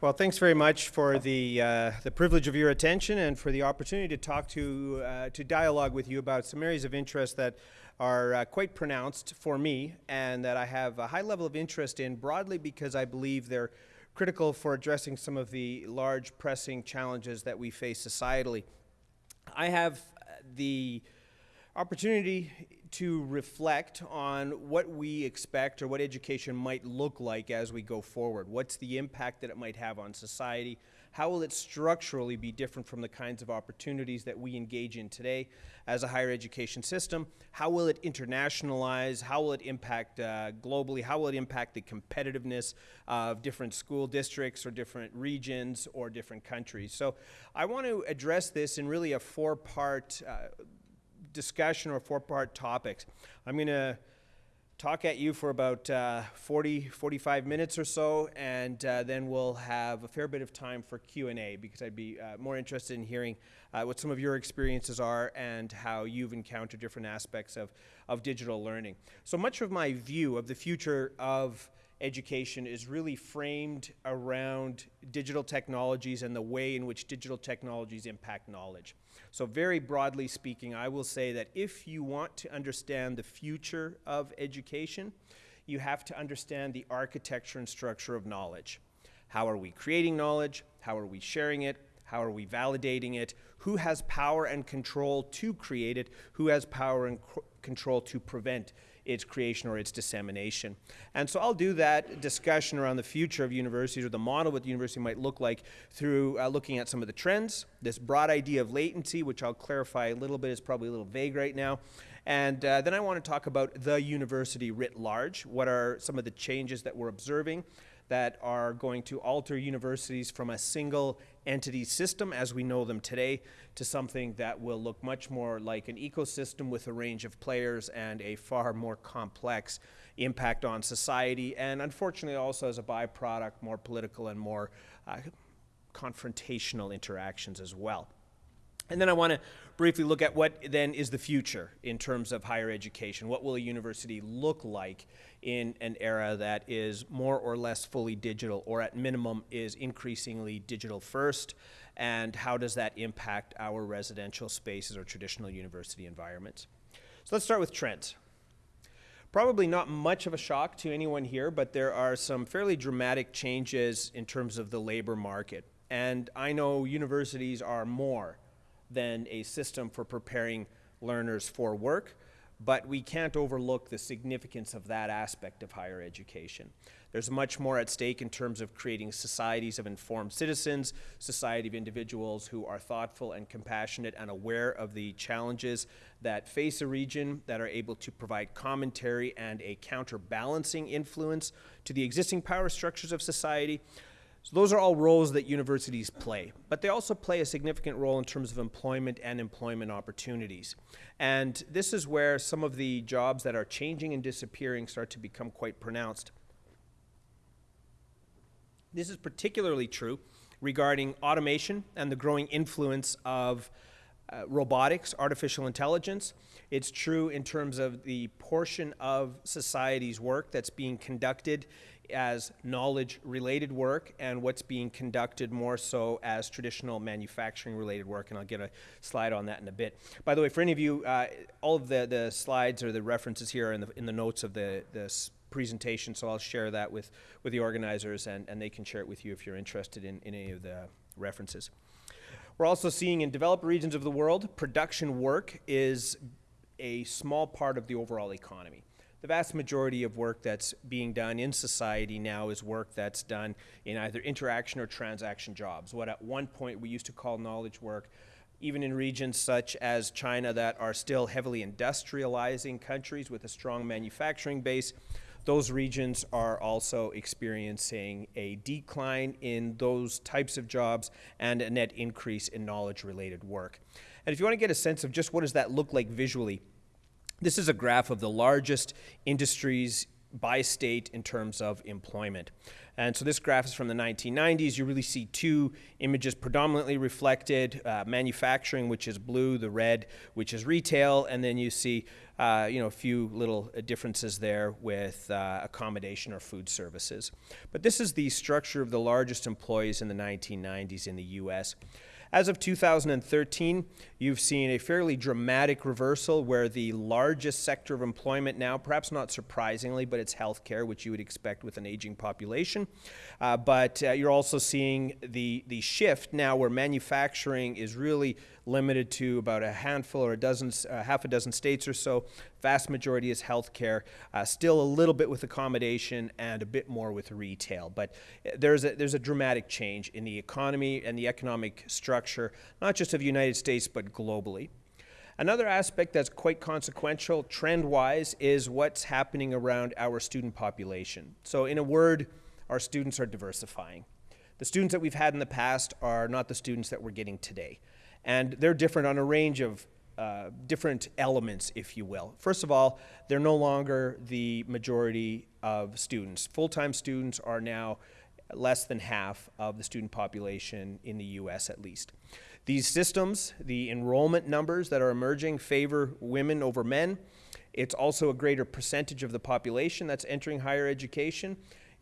Well, thanks very much for the, uh, the privilege of your attention and for the opportunity to talk to, uh, to dialogue with you about some areas of interest that are uh, quite pronounced for me and that I have a high level of interest in broadly because I believe they're critical for addressing some of the large pressing challenges that we face societally. I have the opportunity to reflect on what we expect or what education might look like as we go forward. What's the impact that it might have on society? How will it structurally be different from the kinds of opportunities that we engage in today as a higher education system? How will it internationalize? How will it impact uh, globally? How will it impact the competitiveness of different school districts or different regions or different countries? So I want to address this in really a four-part uh, discussion or four-part topics. I'm going to talk at you for about uh, 40, 45 minutes or so, and uh, then we'll have a fair bit of time for Q&A because I'd be uh, more interested in hearing uh, what some of your experiences are and how you've encountered different aspects of, of digital learning. So much of my view of the future of education is really framed around digital technologies and the way in which digital technologies impact knowledge. So very broadly speaking, I will say that if you want to understand the future of education, you have to understand the architecture and structure of knowledge. How are we creating knowledge? How are we sharing it? How are we validating it? Who has power and control to create it? Who has power and control to prevent its creation or its dissemination. And so I'll do that discussion around the future of universities or the model what the university might look like through uh, looking at some of the trends, this broad idea of latency, which I'll clarify a little bit is probably a little vague right now. And uh, then I want to talk about the university writ large. What are some of the changes that we're observing that are going to alter universities from a single entity system as we know them today to something that will look much more like an ecosystem with a range of players and a far more complex impact on society and unfortunately also as a byproduct more political and more uh, confrontational interactions as well. And then I want to briefly look at what then is the future in terms of higher education. What will a university look like in an era that is more or less fully digital or at minimum is increasingly digital first? And how does that impact our residential spaces or traditional university environments? So let's start with trends. Probably not much of a shock to anyone here, but there are some fairly dramatic changes in terms of the labor market. And I know universities are more than a system for preparing learners for work, but we can't overlook the significance of that aspect of higher education. There's much more at stake in terms of creating societies of informed citizens, society of individuals who are thoughtful and compassionate and aware of the challenges that face a region that are able to provide commentary and a counterbalancing influence to the existing power structures of society, so those are all roles that universities play, but they also play a significant role in terms of employment and employment opportunities. And this is where some of the jobs that are changing and disappearing start to become quite pronounced. This is particularly true regarding automation and the growing influence of uh, robotics, artificial intelligence. It's true in terms of the portion of society's work that's being conducted as knowledge related work and what's being conducted more so as traditional manufacturing related work and I'll get a slide on that in a bit. By the way, for any of you, uh, all of the, the slides or the references here are in the, in the notes of the, this presentation so I'll share that with, with the organizers and, and they can share it with you if you're interested in, in any of the references. We're also seeing in developed regions of the world, production work is a small part of the overall economy the vast majority of work that's being done in society now is work that's done in either interaction or transaction jobs. What at one point we used to call knowledge work, even in regions such as China that are still heavily industrializing countries with a strong manufacturing base, those regions are also experiencing a decline in those types of jobs and a net increase in knowledge related work. And if you want to get a sense of just what does that look like visually, this is a graph of the largest industries by state in terms of employment. And so this graph is from the 1990s. You really see two images predominantly reflected, uh, manufacturing, which is blue, the red, which is retail, and then you see uh, you know, a few little uh, differences there with uh, accommodation or food services. But this is the structure of the largest employees in the 1990s in the U.S. As of 2013, you've seen a fairly dramatic reversal where the largest sector of employment now, perhaps not surprisingly, but it's healthcare, which you would expect with an aging population. Uh, but uh, you're also seeing the, the shift now where manufacturing is really limited to about a handful or a dozen, uh, half a dozen states or so. Vast majority is healthcare, uh, still a little bit with accommodation and a bit more with retail. But uh, there's a, there's a dramatic change in the economy and the economic structure, not just of the United States, but globally. Another aspect that's quite consequential trend-wise is what's happening around our student population. So in a word, our students are diversifying. The students that we've had in the past are not the students that we're getting today. And they're different on a range of uh, different elements, if you will. First of all, they're no longer the majority of students. Full-time students are now less than half of the student population in the U.S. at least. These systems, the enrollment numbers that are emerging favor women over men. It's also a greater percentage of the population that's entering higher education.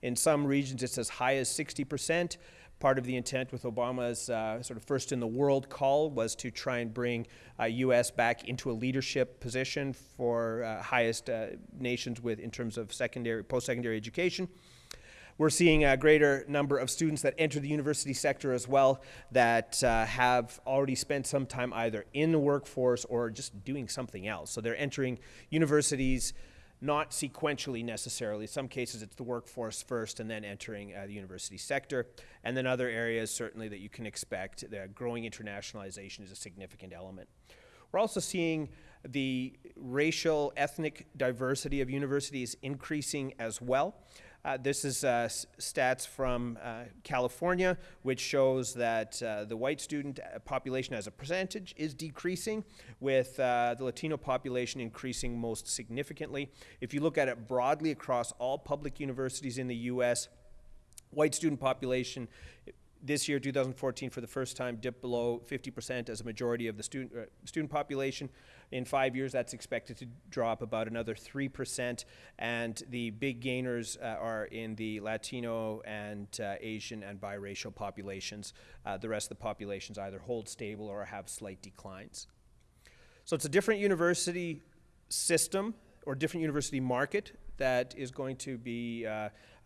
In some regions, it's as high as 60 percent part of the intent with Obama's uh, sort of first in the world call was to try and bring uh, U.S. back into a leadership position for uh, highest uh, nations with in terms of secondary, post-secondary education. We're seeing a greater number of students that enter the university sector as well that uh, have already spent some time either in the workforce or just doing something else. So they're entering universities not sequentially necessarily. In some cases, it's the workforce first and then entering uh, the university sector. And then other areas, certainly, that you can expect. The growing internationalization is a significant element. We're also seeing the racial, ethnic diversity of universities increasing as well. Uh, this is uh, stats from uh, California, which shows that uh, the white student uh, population as a percentage is decreasing, with uh, the Latino population increasing most significantly. If you look at it broadly across all public universities in the U.S., white student population this year, 2014, for the first time, dipped below 50% as a majority of the student, student population. In five years, that's expected to drop about another 3%. And the big gainers uh, are in the Latino and uh, Asian and biracial populations. Uh, the rest of the populations either hold stable or have slight declines. So it's a different university system or different university market that is going to be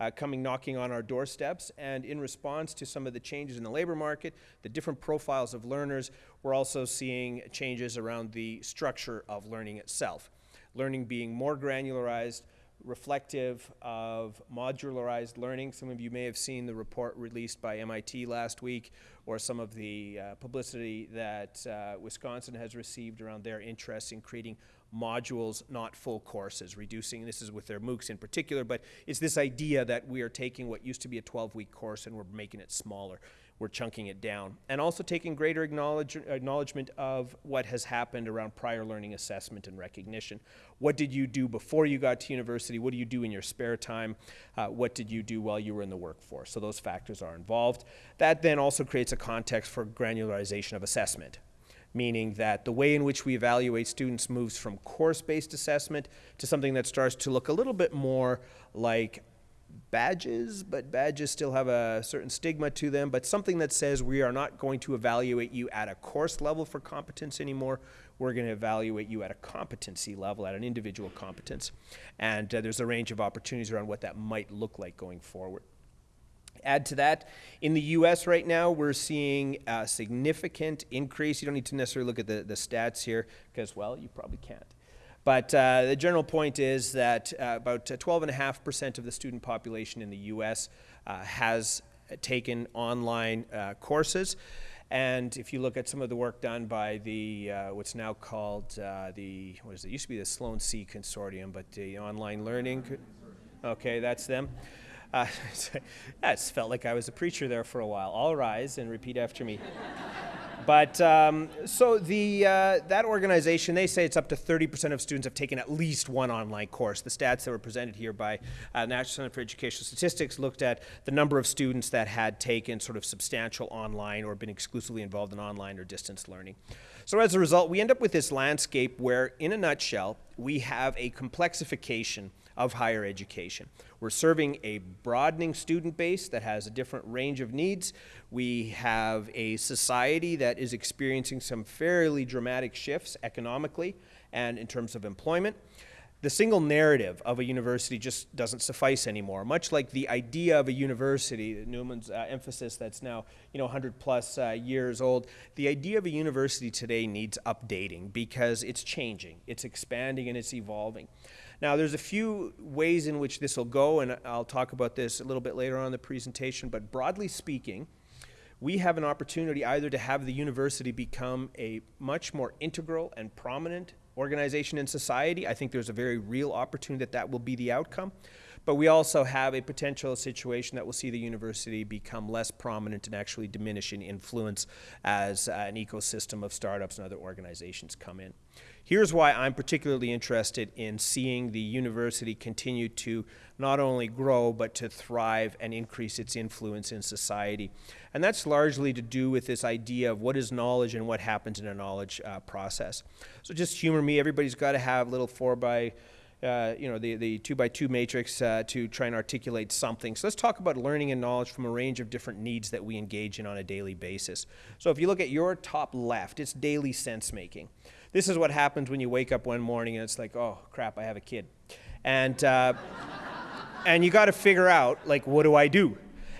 uh, coming knocking on our doorsteps. And in response to some of the changes in the labor market, the different profiles of learners, we're also seeing changes around the structure of learning itself. Learning being more granularized, reflective of modularized learning. Some of you may have seen the report released by MIT last week or some of the uh, publicity that uh, Wisconsin has received around their interest in creating modules, not full courses, reducing, this is with their MOOCs in particular, but it's this idea that we are taking what used to be a 12-week course and we're making it smaller. We're chunking it down. And also taking greater acknowledge, acknowledgement of what has happened around prior learning assessment and recognition. What did you do before you got to university? What do you do in your spare time? Uh, what did you do while you were in the workforce? So those factors are involved. That then also creates a context for granularization of assessment meaning that the way in which we evaluate students moves from course-based assessment to something that starts to look a little bit more like badges, but badges still have a certain stigma to them, but something that says we are not going to evaluate you at a course level for competence anymore. We're going to evaluate you at a competency level, at an individual competence. And uh, there's a range of opportunities around what that might look like going forward. Add to that, in the US right now, we're seeing a significant increase. You don't need to necessarily look at the, the stats here because, well, you probably can't. But uh, the general point is that uh, about 12.5% of the student population in the US uh, has taken online uh, courses. And if you look at some of the work done by the, uh, what's now called uh, the, what is it, it used to be the Sloan C Consortium, but the online learning, okay, that's them. Uh, it's felt like I was a preacher there for a while. All rise and repeat after me. But um, so the uh, that organization, they say it's up to 30% of students have taken at least one online course. The stats that were presented here by uh, National Center for Educational Statistics looked at the number of students that had taken sort of substantial online or been exclusively involved in online or distance learning. So as a result, we end up with this landscape where, in a nutshell, we have a complexification of higher education. We're serving a broadening student base that has a different range of needs. We have a society that is experiencing some fairly dramatic shifts economically and in terms of employment. The single narrative of a university just doesn't suffice anymore. Much like the idea of a university, Newman's uh, emphasis that's now you know 100 plus uh, years old, the idea of a university today needs updating because it's changing, it's expanding, and it's evolving. Now, there's a few ways in which this will go, and I'll talk about this a little bit later on in the presentation, but broadly speaking, we have an opportunity either to have the university become a much more integral and prominent organization in society. I think there's a very real opportunity that that will be the outcome. But we also have a potential situation that will see the university become less prominent and actually diminish in influence as uh, an ecosystem of startups and other organizations come in. Here's why I'm particularly interested in seeing the university continue to not only grow, but to thrive and increase its influence in society. And that's largely to do with this idea of what is knowledge and what happens in a knowledge uh, process. So just humor me, everybody's got to have a little four by uh, you know, the, the two by two matrix uh, to try and articulate something. So let's talk about learning and knowledge from a range of different needs that we engage in on a daily basis. So if you look at your top left, it's daily sense making. This is what happens when you wake up one morning and it's like, oh crap, I have a kid. And, uh, and you got to figure out, like, what do I do?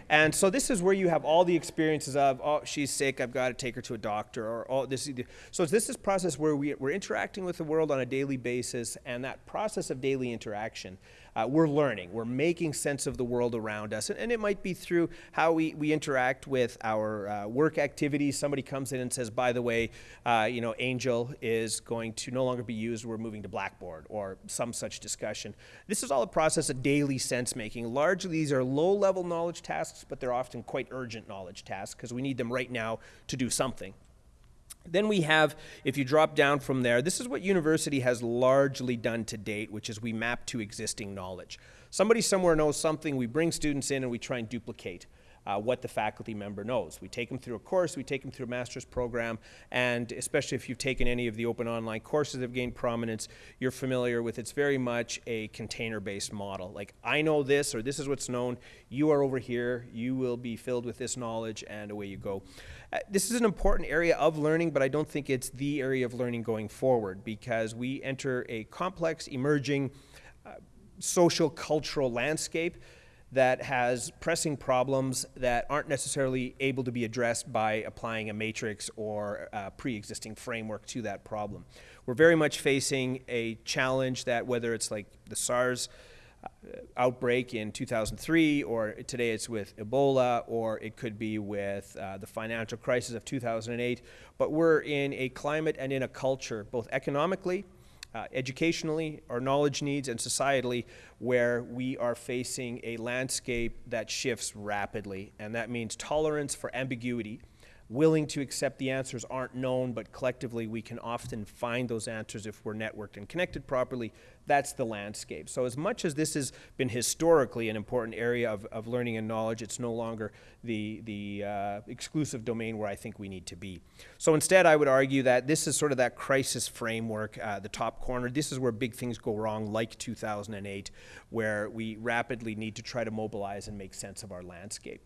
And so this is where you have all the experiences of, oh, she's sick, I've got to take her to a doctor, or oh, this. So this is process where we, we're interacting with the world on a daily basis, and that process of daily interaction uh, we're learning, we're making sense of the world around us. And, and it might be through how we, we interact with our uh, work activities. Somebody comes in and says, by the way, uh, you know, Angel is going to no longer be used, we're moving to Blackboard, or some such discussion. This is all a process of daily sense making. Largely, these are low level knowledge tasks, but they're often quite urgent knowledge tasks because we need them right now to do something. Then we have, if you drop down from there, this is what university has largely done to date, which is we map to existing knowledge. Somebody somewhere knows something, we bring students in and we try and duplicate uh, what the faculty member knows. We take them through a course, we take them through a master's program, and especially if you've taken any of the open online courses that have gained prominence, you're familiar with it's very much a container-based model. Like, I know this, or this is what's known, you are over here, you will be filled with this knowledge, and away you go. Uh, this is an important area of learning, but I don't think it's the area of learning going forward because we enter a complex, emerging uh, social, cultural landscape that has pressing problems that aren't necessarily able to be addressed by applying a matrix or a pre-existing framework to that problem. We're very much facing a challenge that whether it's like the SARS outbreak in 2003, or today it's with Ebola, or it could be with uh, the financial crisis of 2008. But we're in a climate and in a culture, both economically, uh, educationally, our knowledge needs, and societally, where we are facing a landscape that shifts rapidly. And that means tolerance for ambiguity willing to accept the answers aren't known, but collectively we can often find those answers if we're networked and connected properly. That's the landscape. So as much as this has been historically an important area of, of learning and knowledge, it's no longer the, the uh, exclusive domain where I think we need to be. So instead, I would argue that this is sort of that crisis framework, uh, the top corner. This is where big things go wrong, like 2008, where we rapidly need to try to mobilize and make sense of our landscape.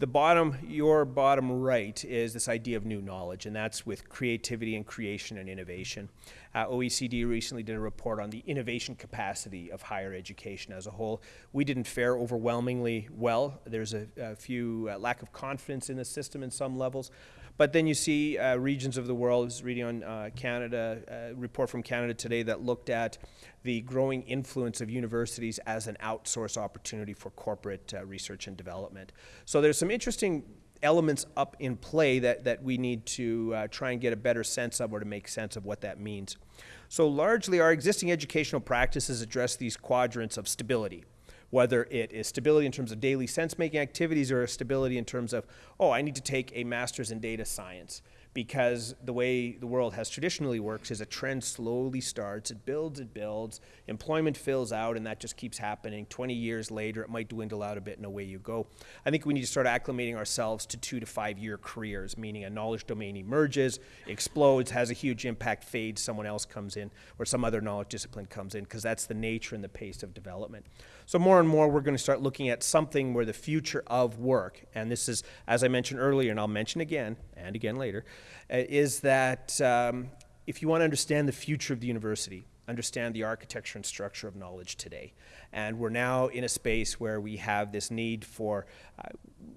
The bottom, your bottom right, is this idea of new knowledge, and that's with creativity and creation and innovation. Uh, OECD recently did a report on the innovation capacity of higher education as a whole. We didn't fare overwhelmingly well. There's a, a few uh, lack of confidence in the system in some levels. But then you see uh, regions of the world, I was reading on uh, Canada, uh, report from Canada today that looked at the growing influence of universities as an outsource opportunity for corporate uh, research and development. So there's some interesting elements up in play that, that we need to uh, try and get a better sense of or to make sense of what that means. So largely our existing educational practices address these quadrants of stability whether it is stability in terms of daily sense-making activities or a stability in terms of, oh, I need to take a master's in data science because the way the world has traditionally works is a trend slowly starts, it builds, it builds, employment fills out, and that just keeps happening. 20 years later, it might dwindle out a bit, and away you go. I think we need to start acclimating ourselves to two to five year careers, meaning a knowledge domain emerges, explodes, has a huge impact, fades, someone else comes in, or some other knowledge discipline comes in, because that's the nature and the pace of development. So more and more, we're going to start looking at something where the future of work, and this is, as I mentioned earlier, and I'll mention again and again later, uh, is that um, if you want to understand the future of the university, understand the architecture and structure of knowledge today. And we're now in a space where we have this need for uh,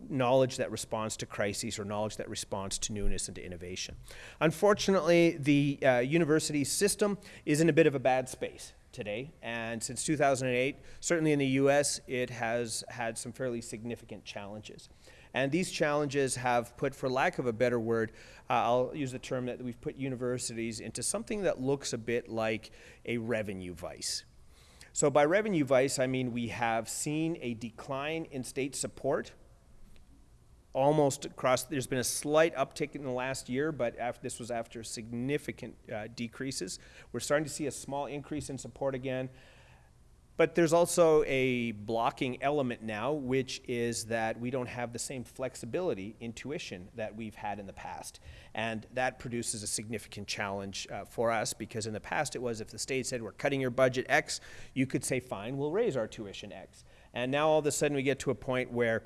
knowledge that responds to crises or knowledge that responds to newness and to innovation. Unfortunately, the uh, university system is in a bit of a bad space today. And since 2008, certainly in the US, it has had some fairly significant challenges. And these challenges have put, for lack of a better word, uh, I'll use the term that we've put universities into something that looks a bit like a revenue vice. So by revenue vice, I mean we have seen a decline in state support almost across, there's been a slight uptick in the last year, but after, this was after significant uh, decreases. We're starting to see a small increase in support again. But there's also a blocking element now, which is that we don't have the same flexibility in tuition that we've had in the past. And that produces a significant challenge uh, for us because in the past it was if the state said we're cutting your budget X, you could say, fine, we'll raise our tuition X. And now all of a sudden we get to a point where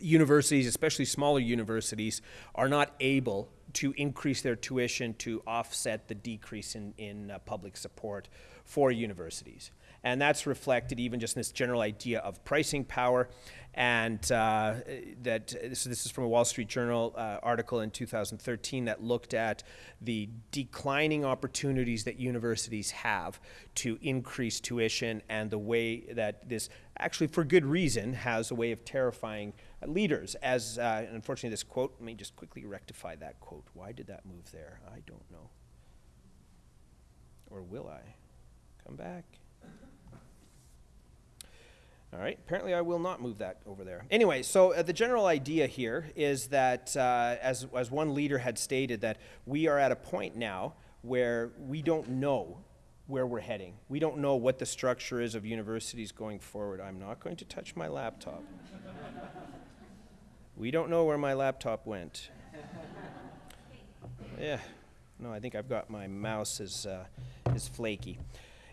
universities, especially smaller universities, are not able to increase their tuition to offset the decrease in, in uh, public support for universities. And that's reflected even just in this general idea of pricing power. And uh, that this, this, is from a Wall Street Journal uh, article in 2013 that looked at the declining opportunities that universities have to increase tuition and the way that this, actually for good reason, has a way of terrifying leaders. As uh, unfortunately, this quote, let me just quickly rectify that quote. Why did that move there? I don't know. Or will I? Come back. All right, apparently I will not move that over there. Anyway, so uh, the general idea here is that, uh, as, as one leader had stated, that we are at a point now where we don't know where we're heading. We don't know what the structure is of universities going forward. I'm not going to touch my laptop. We don't know where my laptop went. Yeah, no, I think I've got my mouse is, uh, is flaky.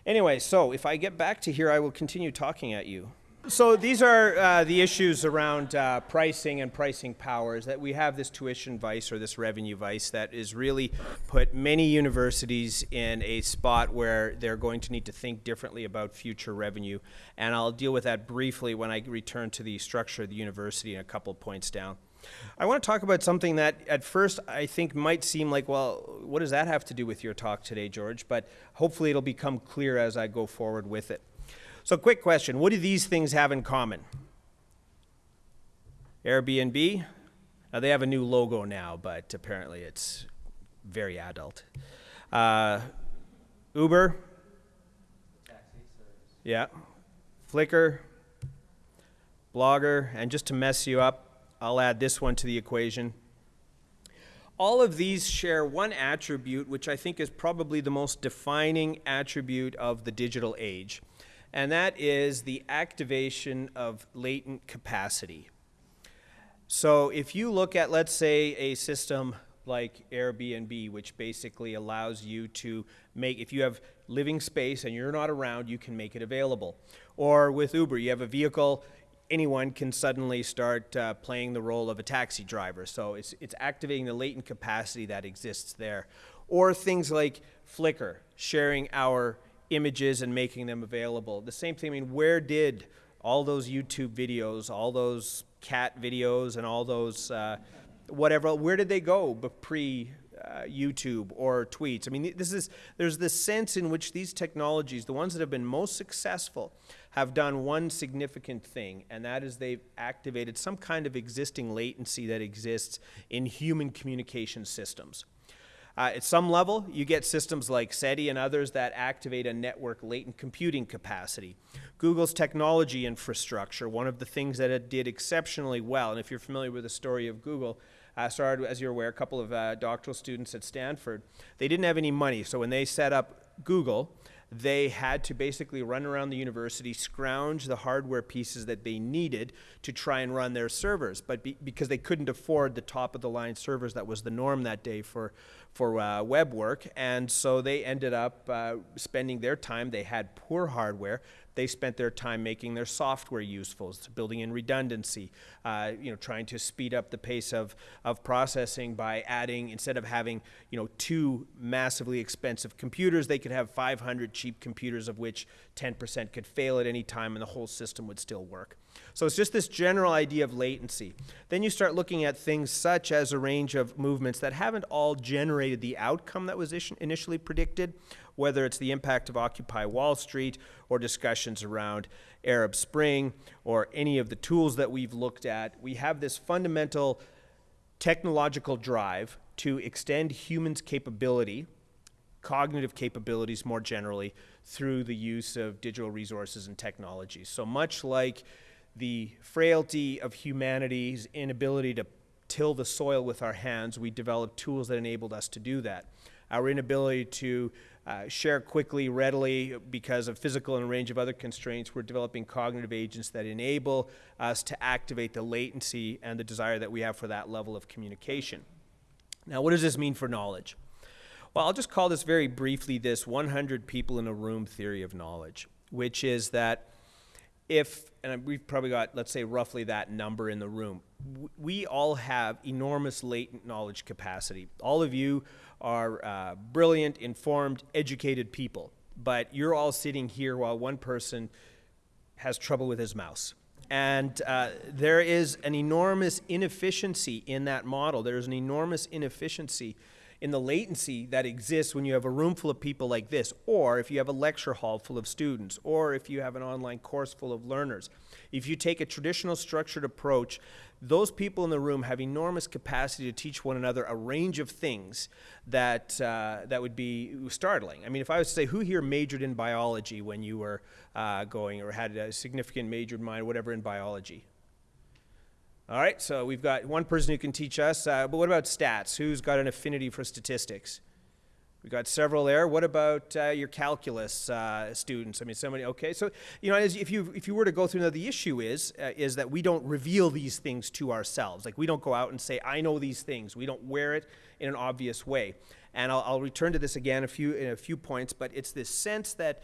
Anyway, so if I get back to here, I will continue talking at you. So these are uh, the issues around uh, pricing and pricing powers that we have this tuition vice or this revenue vice that is really put many universities in a spot where they're going to need to think differently about future revenue. And I'll deal with that briefly when I return to the structure of the university in a couple points down. I want to talk about something that at first I think might seem like, well, what does that have to do with your talk today, George? But hopefully it'll become clear as I go forward with it. So, quick question. What do these things have in common? Airbnb, now they have a new logo now, but apparently it's very adult. Uh, Uber, yeah, Flickr, Blogger, and just to mess you up, I'll add this one to the equation. All of these share one attribute, which I think is probably the most defining attribute of the digital age and that is the activation of latent capacity. So if you look at, let's say, a system like Airbnb, which basically allows you to make, if you have living space and you're not around, you can make it available. Or with Uber, you have a vehicle, anyone can suddenly start uh, playing the role of a taxi driver. So it's, it's activating the latent capacity that exists there. Or things like Flickr, sharing our images and making them available. The same thing, I mean, where did all those YouTube videos, all those cat videos, and all those uh, whatever, where did they go pre uh, YouTube or tweets? I mean, this is there's this sense in which these technologies, the ones that have been most successful, have done one significant thing, and that is they've activated some kind of existing latency that exists in human communication systems. Uh, at some level, you get systems like SETI and others that activate a network latent computing capacity. Google's technology infrastructure, one of the things that it did exceptionally well, and if you're familiar with the story of Google, uh, started, as you're aware, a couple of uh, doctoral students at Stanford. They didn't have any money, so when they set up Google, they had to basically run around the university, scrounge the hardware pieces that they needed to try and run their servers. But be, because they couldn't afford the top of the line servers, that was the norm that day for, for uh, web work. And so they ended up uh, spending their time, they had poor hardware, they spent their time making their software useful, building in redundancy, uh, you know, trying to speed up the pace of, of processing by adding, instead of having, you know, two massively expensive computers, they could have 500 cheap computers of which 10% could fail at any time and the whole system would still work. So it's just this general idea of latency. Then you start looking at things such as a range of movements that haven't all generated the outcome that was initially predicted, whether it's the impact of Occupy Wall Street or discussions around Arab Spring or any of the tools that we've looked at. We have this fundamental technological drive to extend humans' capability, cognitive capabilities more generally, through the use of digital resources and technologies. So much like the frailty of humanity's inability to till the soil with our hands, we developed tools that enabled us to do that. Our inability to uh, share quickly, readily, because of physical and a range of other constraints. We're developing cognitive agents that enable us to activate the latency and the desire that we have for that level of communication. Now, what does this mean for knowledge? Well, I'll just call this very briefly this 100 people in a room theory of knowledge, which is that if, and we've probably got, let's say, roughly that number in the room, we all have enormous latent knowledge capacity. All of you are uh, brilliant, informed, educated people, but you're all sitting here while one person has trouble with his mouse. And uh, there is an enormous inefficiency in that model. There's an enormous inefficiency in the latency that exists when you have a room full of people like this, or if you have a lecture hall full of students, or if you have an online course full of learners. If you take a traditional structured approach, those people in the room have enormous capacity to teach one another a range of things that, uh, that would be startling. I mean, if I was to say, who here majored in biology when you were uh, going, or had a significant major in mind, whatever, in biology? All right, so we've got one person who can teach us, uh, but what about stats? Who's got an affinity for statistics? We've got several there. What about uh, your calculus uh, students? I mean, somebody, okay. So, you know, as, if, you, if you were to go through, now the issue is, uh, is that we don't reveal these things to ourselves. Like, we don't go out and say, I know these things. We don't wear it in an obvious way. And I'll, I'll return to this again a few, in a few points, but it's this sense that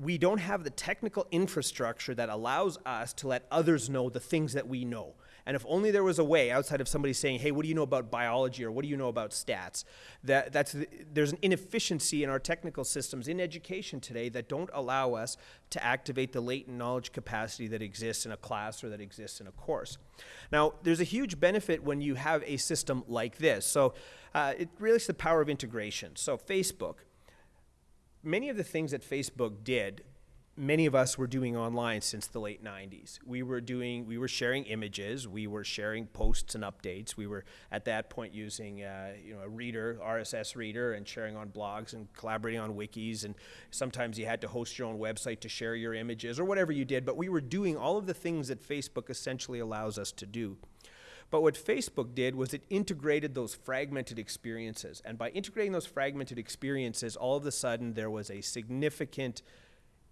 we don't have the technical infrastructure that allows us to let others know the things that we know. And if only there was a way outside of somebody saying, hey, what do you know about biology or what do you know about stats? That, that's, there's an inefficiency in our technical systems in education today that don't allow us to activate the latent knowledge capacity that exists in a class or that exists in a course. Now, there's a huge benefit when you have a system like this. So uh, it really is the power of integration. So Facebook, many of the things that Facebook did many of us were doing online since the late 90s. We were doing, we were sharing images, we were sharing posts and updates. We were at that point using, uh, you know, a reader, RSS reader, and sharing on blogs and collaborating on wikis. And sometimes you had to host your own website to share your images or whatever you did. But we were doing all of the things that Facebook essentially allows us to do. But what Facebook did was it integrated those fragmented experiences. And by integrating those fragmented experiences, all of a sudden there was a significant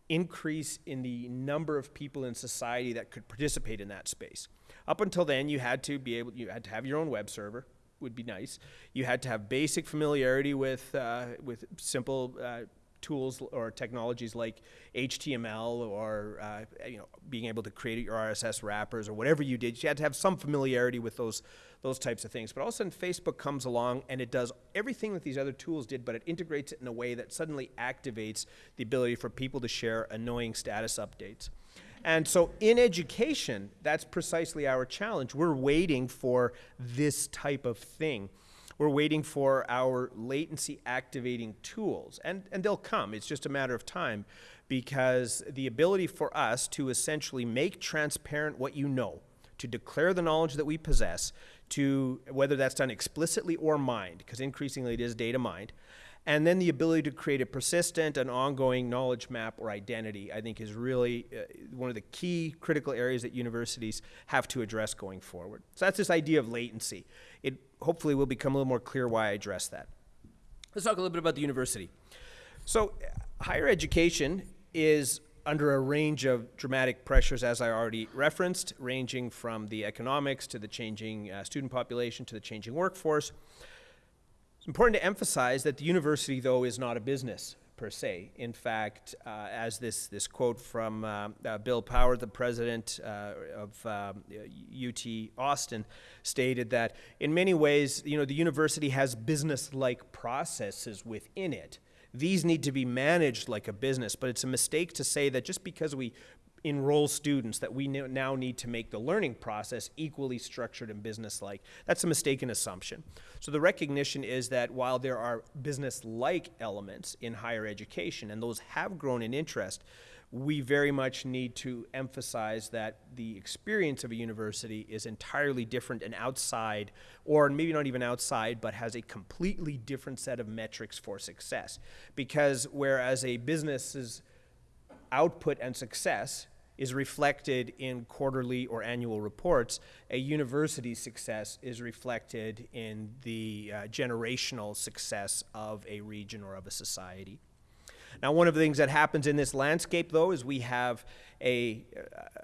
increase in the number of people in society that could participate in that space. Up until then, you had to be able, you had to have your own web server, would be nice. You had to have basic familiarity with, uh, with simple uh, tools or technologies like HTML or uh, you know being able to create your RSS wrappers or whatever you did. You had to have some familiarity with those those types of things. But all of a sudden, Facebook comes along and it does everything that these other tools did, but it integrates it in a way that suddenly activates the ability for people to share annoying status updates. And so in education, that's precisely our challenge. We're waiting for this type of thing. We're waiting for our latency activating tools, and, and they'll come. It's just a matter of time because the ability for us to essentially make transparent what you know, to declare the knowledge that we possess, to whether that's done explicitly or mined, because increasingly it is data mined, And then the ability to create a persistent and ongoing knowledge map or identity, I think, is really uh, one of the key critical areas that universities have to address going forward. So that's this idea of latency. It hopefully will become a little more clear why I address that. Let's talk a little bit about the university. So, higher education is under a range of dramatic pressures, as I already referenced, ranging from the economics to the changing uh, student population to the changing workforce. It's important to emphasize that the university, though, is not a business per se. In fact, uh, as this, this quote from uh, uh Bill Power, the president uh, of UT um, Austin, stated that in many ways, you know, the university has business-like processes within it. These need to be managed like a business, but it's a mistake to say that just because we enroll students that we now need to make the learning process equally structured and business-like. That's a mistaken assumption. So the recognition is that while there are business-like elements in higher education, and those have grown in interest, we very much need to emphasize that the experience of a university is entirely different and outside, or maybe not even outside, but has a completely different set of metrics for success. Because whereas a business's output and success is reflected in quarterly or annual reports. A university's success is reflected in the uh, generational success of a region or of a society. Now, one of the things that happens in this landscape, though, is we have a,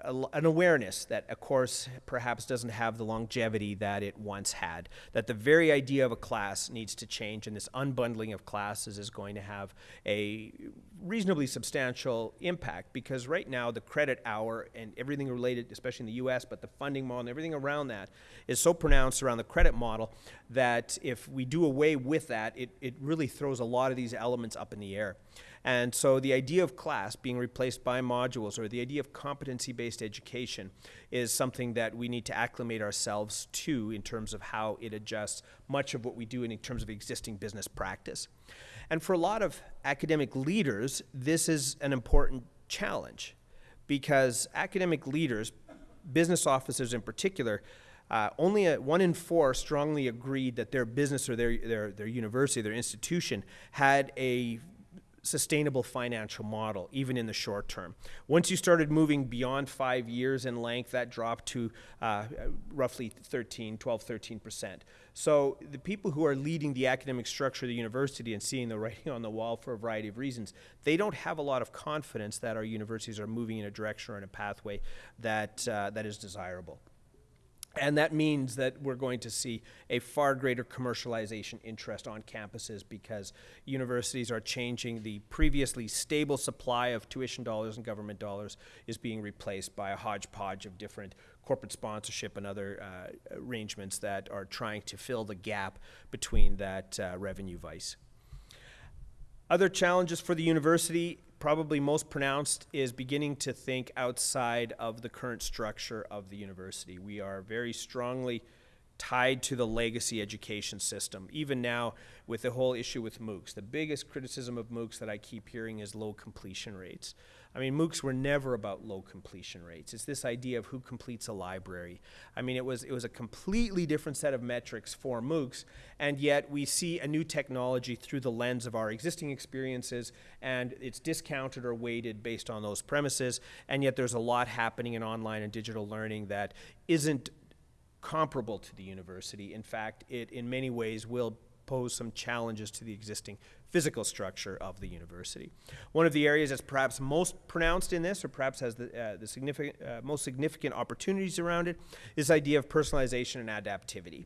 a, an awareness that a course perhaps doesn't have the longevity that it once had, that the very idea of a class needs to change, and this unbundling of classes is going to have a reasonably substantial impact because right now the credit hour and everything related, especially in the US, but the funding model and everything around that is so pronounced around the credit model that if we do away with that, it, it really throws a lot of these elements up in the air. And so the idea of class being replaced by modules or the idea of competency-based education is something that we need to acclimate ourselves to in terms of how it adjusts much of what we do in terms of existing business practice. And for a lot of academic leaders, this is an important challenge because academic leaders, business officers in particular, uh, only a, one in four strongly agreed that their business or their, their, their university, their institution, had a sustainable financial model, even in the short term. Once you started moving beyond five years in length, that dropped to uh, roughly 13, 12, 13%. So the people who are leading the academic structure of the university and seeing the writing on the wall for a variety of reasons, they don't have a lot of confidence that our universities are moving in a direction or in a pathway that, uh, that is desirable. And that means that we're going to see a far greater commercialization interest on campuses because universities are changing the previously stable supply of tuition dollars and government dollars is being replaced by a hodgepodge of different corporate sponsorship and other uh, arrangements that are trying to fill the gap between that uh, revenue vice. Other challenges for the university probably most pronounced is beginning to think outside of the current structure of the university. We are very strongly tied to the legacy education system. Even now, with the whole issue with MOOCs, the biggest criticism of MOOCs that I keep hearing is low completion rates. I mean, MOOCs were never about low completion rates. It's this idea of who completes a library. I mean, it was, it was a completely different set of metrics for MOOCs, and yet we see a new technology through the lens of our existing experiences, and it's discounted or weighted based on those premises, and yet there's a lot happening in online and digital learning that isn't comparable to the university. In fact, it in many ways will pose some challenges to the existing physical structure of the university. One of the areas that's perhaps most pronounced in this, or perhaps has the, uh, the significant, uh, most significant opportunities around it, is the idea of personalization and adaptivity.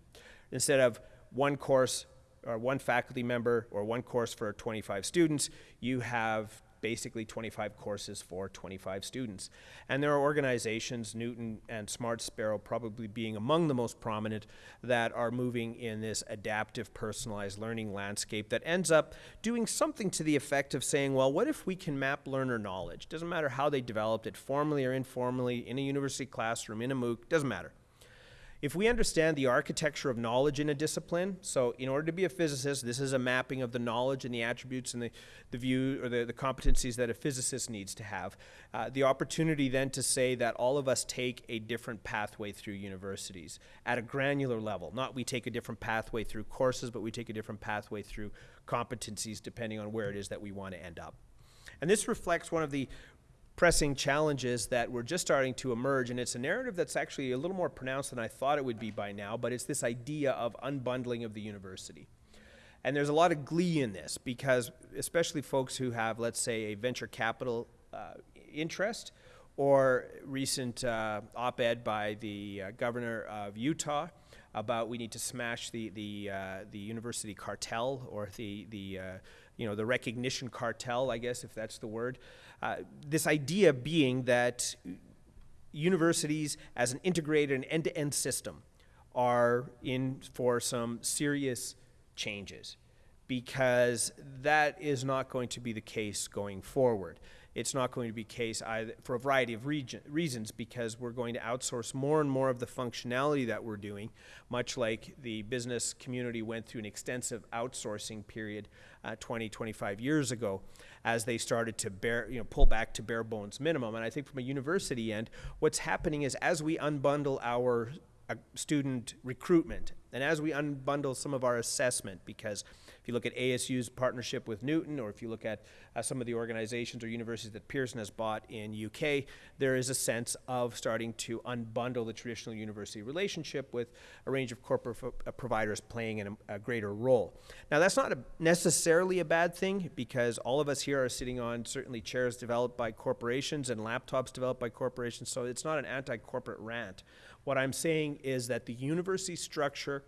Instead of one course or one faculty member or one course for 25 students, you have basically 25 courses for 25 students. And there are organizations, Knewton and Smart Sparrow probably being among the most prominent, that are moving in this adaptive personalized learning landscape that ends up doing something to the effect of saying, well, what if we can map learner knowledge? Doesn't matter how they developed it, formally or informally, in a university classroom, in a MOOC, doesn't matter If we understand the architecture of knowledge in a discipline, so in order to be a physicist, this is a mapping of the knowledge and the attributes and the, the view or the, the competencies that a physicist needs to have. Uh, the opportunity then to say that all of us take a different pathway through universities at a granular level. Not we take a different pathway through courses, but we take a different pathway through competencies depending on where it is that we want to end up. And this reflects one of the pressing challenges that were just starting to emerge, and it's a narrative that's actually a little more pronounced than I thought it would be by now, but it's this idea of unbundling of the university. And there's a lot of glee in this because, especially folks who have, let's say, a venture capital uh, interest or recent uh, op ed by the uh, governor of Utah about we need to smash the, the, uh, the university cartel or the, the, uh, you know, the recognition cartel, I guess, if that's the word. Uh, this idea being that universities as an integrated and end-to-end system are in for some serious changes because that is not going to be the case going forward it's not going to be case either for a variety of region, reasons because we're going to outsource more and more of the functionality that we're doing, much like the business community went through an extensive outsourcing period uh, 20, 25 years ago as they started to bear, you know, pull back to bare bones minimum. And I think from a university end, what's happening is as we unbundle our uh, student recruitment and as we unbundle some of our assessment because if you look at ASU's partnership with Knewton, or if you look at uh, some of the organizations or universities that Pearson has bought in UK, there is a sense of starting to unbundle the traditional university relationship with a range of corporate uh, providers playing in a, a, greater role. Now, that's not a necessarily a bad thing because all of us here are sitting on certainly chairs developed by corporations and laptops developed by corporations, so it's not an anti-corporate rant. What I'm saying is that the university structure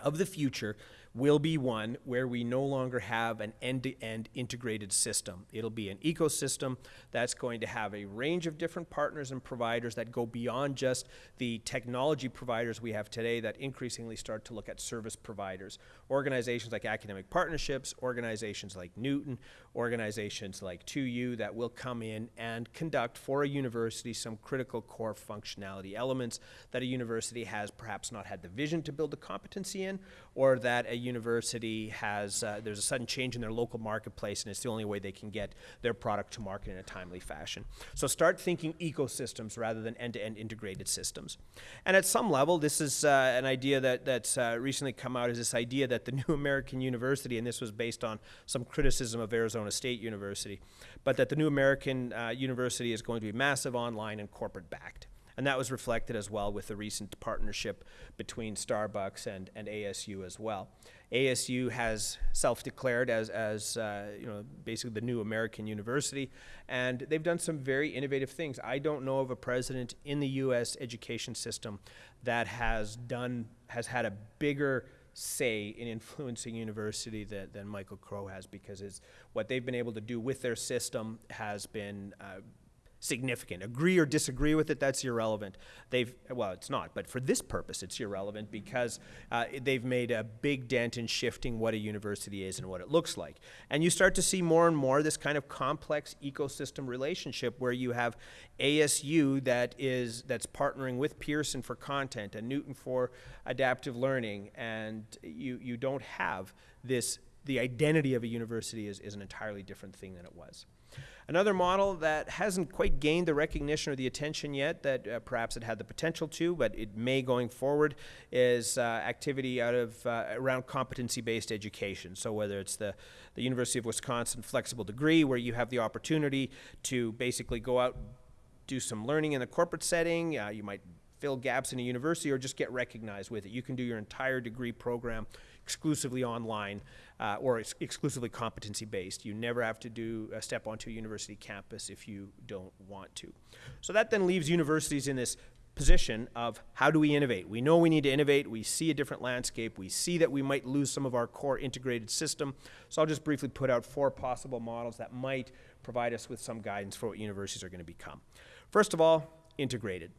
of the future will be one where we no longer have an end-to-end integrated system. It'll be an ecosystem that's going to have a range of different partners and providers that go beyond just the technology providers we have today that increasingly start to look at service providers. Organizations like Academic Partnerships, organizations like Knewton, organizations like 2U that will come in and conduct for a university some critical core functionality elements that a university has perhaps not had the vision to build the competency in or that a university has, uh, there's a sudden change in their local marketplace and it's the only way they can get their product to market in a timely fashion. So start thinking ecosystems rather than end-to-end -end integrated systems. And at some level, this is uh, an idea that, that's uh, recently come out is this idea that the new American university, and this was based on some criticism of Arizona State University, but that the new American uh, university is going to be massive online and corporate backed. And that was reflected as well with the recent partnership between Starbucks and, and ASU as well. ASU has self-declared as, as uh, you know, basically the new American university, and they've done some very innovative things. I don't know of a president in the U.S. education system that has done, has had a bigger say in influencing university that, than Michael Crow has because it's what they've been able to do with their system has been uh, significant. Agree or disagree with it, that's irrelevant. They've, well, it's not, but for this purpose, it's irrelevant because uh, they've made a big dent in shifting what a university is and what it looks like. And you start to see more and more this kind of complex ecosystem relationship where you have ASU that is, that's partnering with Pearson for content and Knewton for adaptive learning, and you, you don't have this, the identity of a university is, is an entirely different thing than it was. Another model that hasn't quite gained the recognition or the attention yet that uh, perhaps it had the potential to, but it may going forward, is uh, activity out of uh, around competency-based education. So whether it's the, the University of Wisconsin flexible degree where you have the opportunity to basically go out, do some learning in the corporate setting, uh, you might fill gaps in a university or just get recognized with it. You can do your entire degree program exclusively online uh, or ex exclusively competency based. You never have to do a step onto a university campus if you don't want to. So that then leaves universities in this position of how do we innovate? We know we need to innovate. We see a different landscape. We see that we might lose some of our core integrated system. So I'll just briefly put out four possible models that might provide us with some guidance for what universities are going to become. First of all, integrated.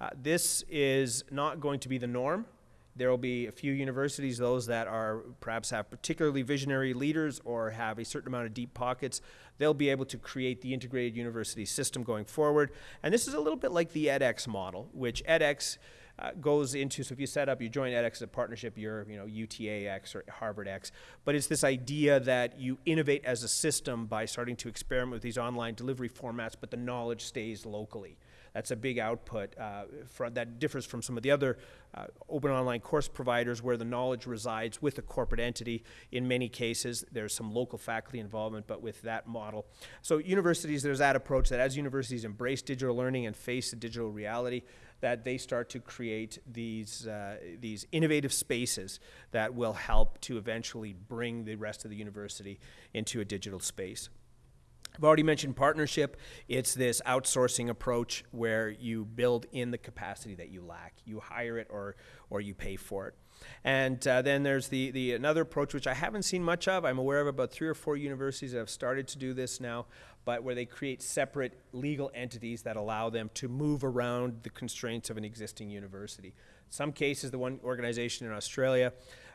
Uh, this is not going to be the norm. There will be a few universities, those that are perhaps have particularly visionary leaders or have a certain amount of deep pockets, they'll be able to create the integrated university system going forward. And this is a little bit like the edX model, which edX uh, goes into, so if you set up, you join edX as a partnership, you're, you know, UTAX or HarvardX, but it's this idea that you innovate as a system by starting to experiment with these online delivery formats, but the knowledge stays locally. That's a big output uh, from, that differs from some of the other uh, open online course providers where the knowledge resides with a corporate entity. In many cases, there's some local faculty involvement, but with that model. So universities, there's that approach that as universities embrace digital learning and face the digital reality, that they start to create these, uh, these innovative spaces that will help to eventually bring the rest of the university into a digital space. I've already mentioned partnership. It's this outsourcing approach where you build in the capacity that you lack. You hire it or, or you pay for it. And uh, then there's the, the another approach which I haven't seen much of. I'm aware of about three or four universities that have started to do this now, but where they create separate legal entities that allow them to move around the constraints of an existing university. Some cases, the one organization in Australia,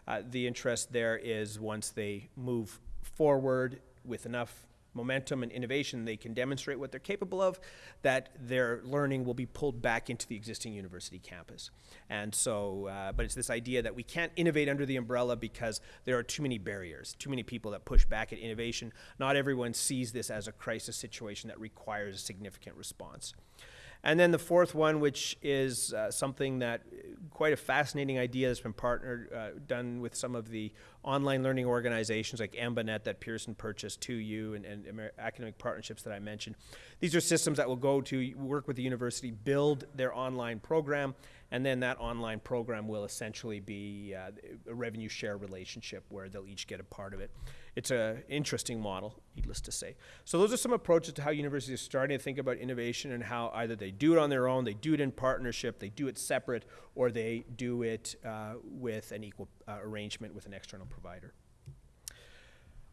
uh, the interest there is once they move forward with enough momentum and innovation, they can demonstrate what they're capable of, that their learning will be pulled back into the existing university campus. And so, uh, but it's this idea that we can't innovate under the umbrella because there are too many barriers, too many people that push back at innovation. Not everyone sees this as a crisis situation that requires a significant response. And then the fourth one, which is uh, something that quite a fascinating idea that's been partnered, uh, done with some of the online learning organizations like EmbaNet that Pearson purchased, 2U, and, and Amer academic partnerships that I mentioned. These are systems that will go to work with the university, build their online program, and then that online program will essentially be uh, a revenue share relationship where they'll each get a part of it. It's an interesting model, needless to say. So those are some approaches to how universities are starting to think about innovation and how either they do it on their own, they do it in partnership, they do it separate, or they do it uh, with an equal uh, arrangement with an external provider.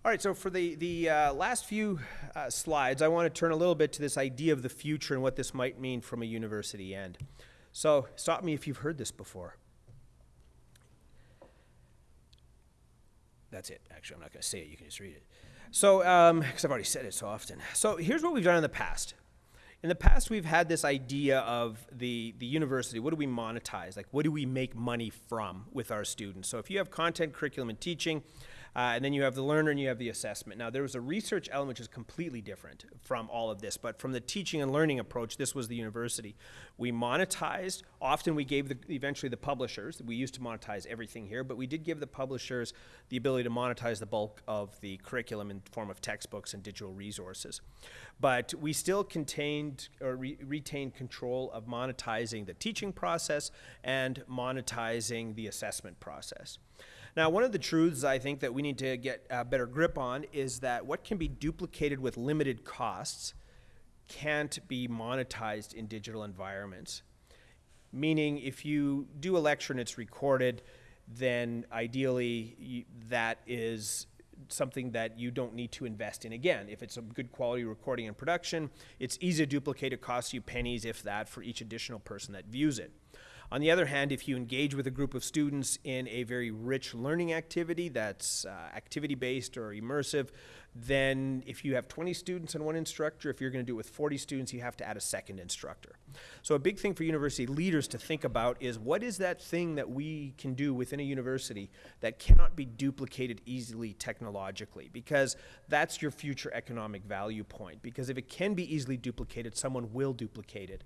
All right, so for the, the uh, last few uh, slides, I want to turn a little bit to this idea of the future and what this might mean from a university end. So stop me if you've heard this before. That's it. Actually, I'm not going to say it. You can just read it. So, because um, I've already said it so often. So here's what we've done in the past. In the past, we've had this idea of the, the university. What do we monetize? Like, what do we make money from with our students? So if you have content, curriculum, and teaching, uh, and then you have the learner and you have the assessment. Now, there was a research element which is completely different from all of this, but from the teaching and learning approach, this was the university. We monetized, often we gave the, eventually the publishers, we used to monetize everything here, but we did give the publishers the ability to monetize the bulk of the curriculum in form of textbooks and digital resources. But we still contained or re retained control of monetizing the teaching process and monetizing the assessment process. Now, one of the truths I think that we need to get a better grip on is that what can be duplicated with limited costs can't be monetized in digital environments. Meaning, if you do a lecture and it's recorded, then ideally that is something that you don't need to invest in again. If it's a good quality recording and production, it's easy to duplicate. It costs you pennies, if that, for each additional person that views it. On the other hand, if you engage with a group of students in a very rich learning activity that's uh, activity-based or immersive, then if you have 20 students and one instructor, if you're going to do it with 40 students, you have to add a second instructor. So a big thing for university leaders to think about is what is that thing that we can do within a university that cannot be duplicated easily technologically? Because that's your future economic value point. Because if it can be easily duplicated, someone will duplicate it.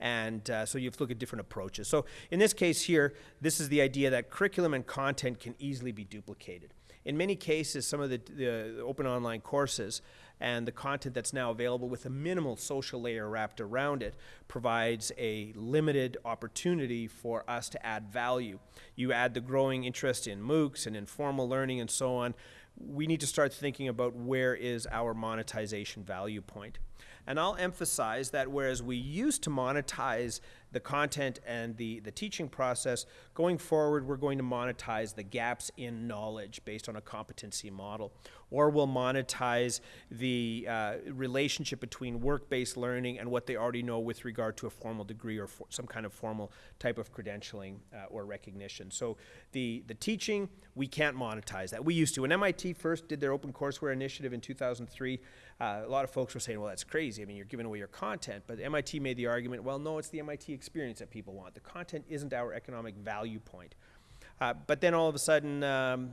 And uh, so you have to look at different approaches. So in this case here, this is the idea that curriculum and content can easily be duplicated. In many cases, some of the, the open online courses and the content that's now available with a minimal social layer wrapped around it provides a limited opportunity for us to add value. You add the growing interest in MOOCs and informal learning and so on, we need to start thinking about where is our monetization value point. And I'll emphasize that whereas we used to monetize the content and the, the teaching process, going forward, we're going to monetize the gaps in knowledge based on a competency model. Or we'll monetize the uh, relationship between work-based learning and what they already know with regard to a formal degree or some kind of formal type of credentialing uh, or recognition. So the, the teaching, we can't monetize that. We used to. When MIT first did their open courseware initiative in 2003, uh, a lot of folks were saying, well, that's crazy. I mean, you're giving away your content. But MIT made the argument, well, no, it's the MIT experience that people want. The content isn't our economic value point. Uh, but then all of a sudden, um,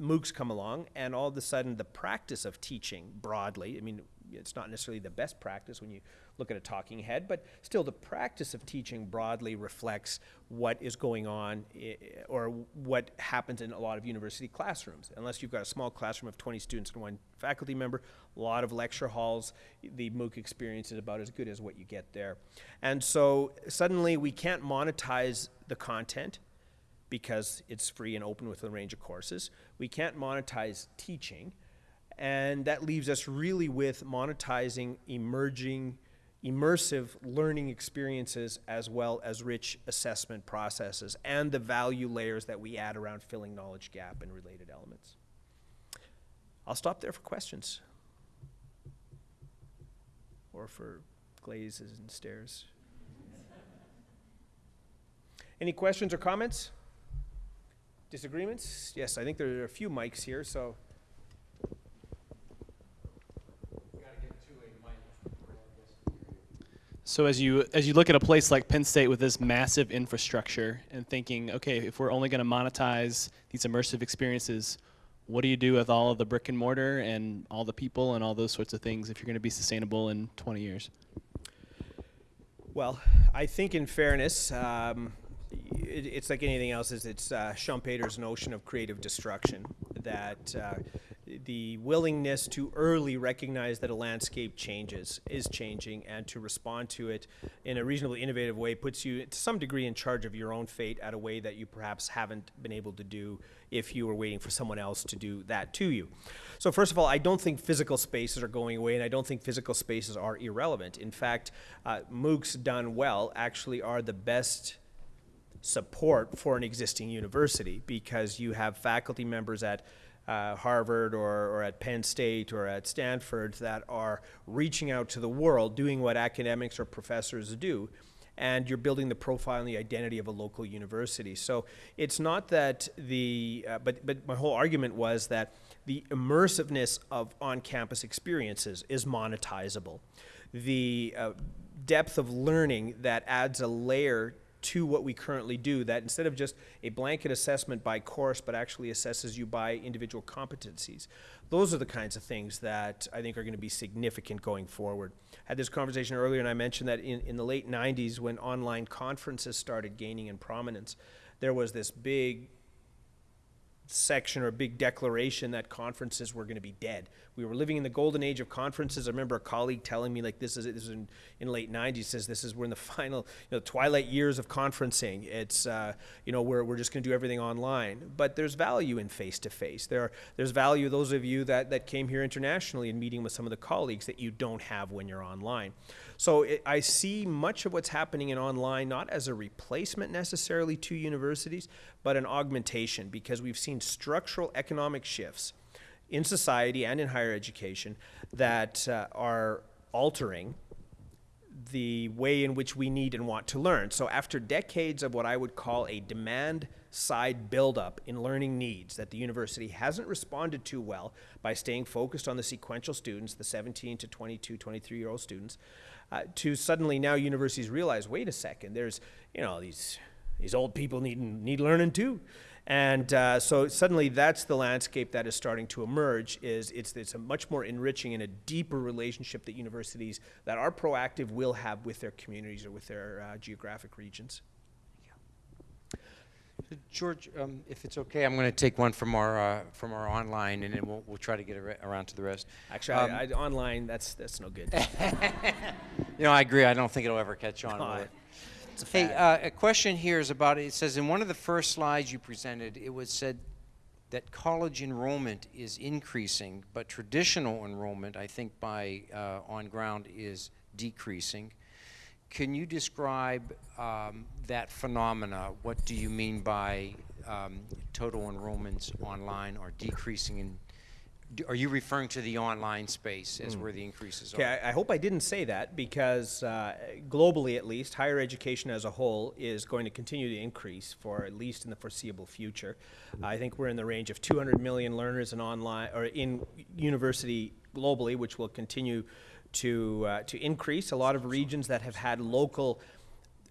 MOOCs come along, and all of a sudden, the practice of teaching broadly, I mean, it's not necessarily the best practice when you look at a talking head, but still the practice of teaching broadly reflects what is going on i- or what happens in a lot of university classrooms. Unless you've got a small classroom of 20 students and one faculty member, a lot of lecture halls, the MOOC experience is about as good as what you get there. And so suddenly we can't monetize the content because it's free and open with a range of courses. We can't monetize teaching. And that leaves us really with monetizing emerging, immersive learning experiences as well as rich assessment processes and the value layers that we add around filling knowledge gap and related elements. I'll stop there for questions. Or for glazes and stares. Any questions or comments? Disagreements? Yes, I think there are a few mics here, so. So as you as you look at a place like Penn State with this massive infrastructure and thinking, okay, if we're only going to monetize these immersive experiences, what do you do with all of the brick and mortar and all the people and all those sorts of things if you're going to be sustainable in 20 years? Well, I think in fairness, um, it, it's like anything else. Is it's uh, Schumpeter's notion of creative destruction that uh, the willingness to early recognize that a landscape changes is changing and to respond to it in a reasonably innovative way puts you to some degree in charge of your own fate at a way that you perhaps haven't been able to do if you were waiting for someone else to do that to you. So first of all, I don't think physical spaces are going away, and I don't think physical spaces are irrelevant. In fact, uh, MOOCs done well actually are the best support for an existing university because you have faculty members at uh, Harvard or, or at Penn State or at Stanford that are reaching out to the world, doing what academics or professors do, and you're building the profile and the identity of a local university. So it's not that the, uh, but, but my whole argument was that the immersiveness of on-campus experiences is monetizable. The uh, depth of learning that adds a layer to what we currently do that instead of just a blanket assessment by course but actually assesses you by individual competencies those are the kinds of things that i think are going to be significant going forward I had this conversation earlier and i mentioned that in, in the late 90s when online conferences started gaining in prominence there was this big section or big declaration that conferences were going to be dead. We were living in the golden age of conferences. I remember a colleague telling me like this is this is in, in late 90s says this is we're in the final you know twilight years of conferencing. It's uh, you know we're we're just going to do everything online. But there's value in face to face. There there's value those of you that that came here internationally and meeting with some of the colleagues that you don't have when you're online. So it, I see much of what's happening in online not as a replacement necessarily to universities, but an augmentation because we've seen structural economic shifts in society and in higher education that uh, are altering the way in which we need and want to learn. So after decades of what I would call a demand side buildup in learning needs that the university hasn't responded to well by staying focused on the sequential students, the 17 to 22, 23 year old students, uh, to suddenly now universities realize, wait a second, there's, you know, these, these old people need, need learning too. And uh, so suddenly that's the landscape that is starting to emerge is it's, it's a much more enriching and a deeper relationship that universities that are proactive will have with their communities or with their uh, geographic regions. So George, um, if it's okay, I'm going to take one from our uh, from our online, and then we'll we'll try to get around to the rest. Actually, Um, I, I, online, that's, that's no good. You know, I agree. I don't think it'll ever catch on. No, will it? it's a Hey, uh, a question here is about. It says in one of the first slides you presented, it was said that college enrollment is increasing, but traditional enrollment, I think, by uh, on ground is decreasing. Can you describe um, that phenomena? What do you mean by um, total enrollments online are decreasing? In, do- are you referring to the online space as where the increases are? Okay, I, I hope I didn't say that because uh, globally, at least, higher education as a whole is going to continue to increase for at least in the foreseeable future. I think we're in the range of 200 million learners in online or in university globally, which will continue to uh, to increase. A lot of regions that have had local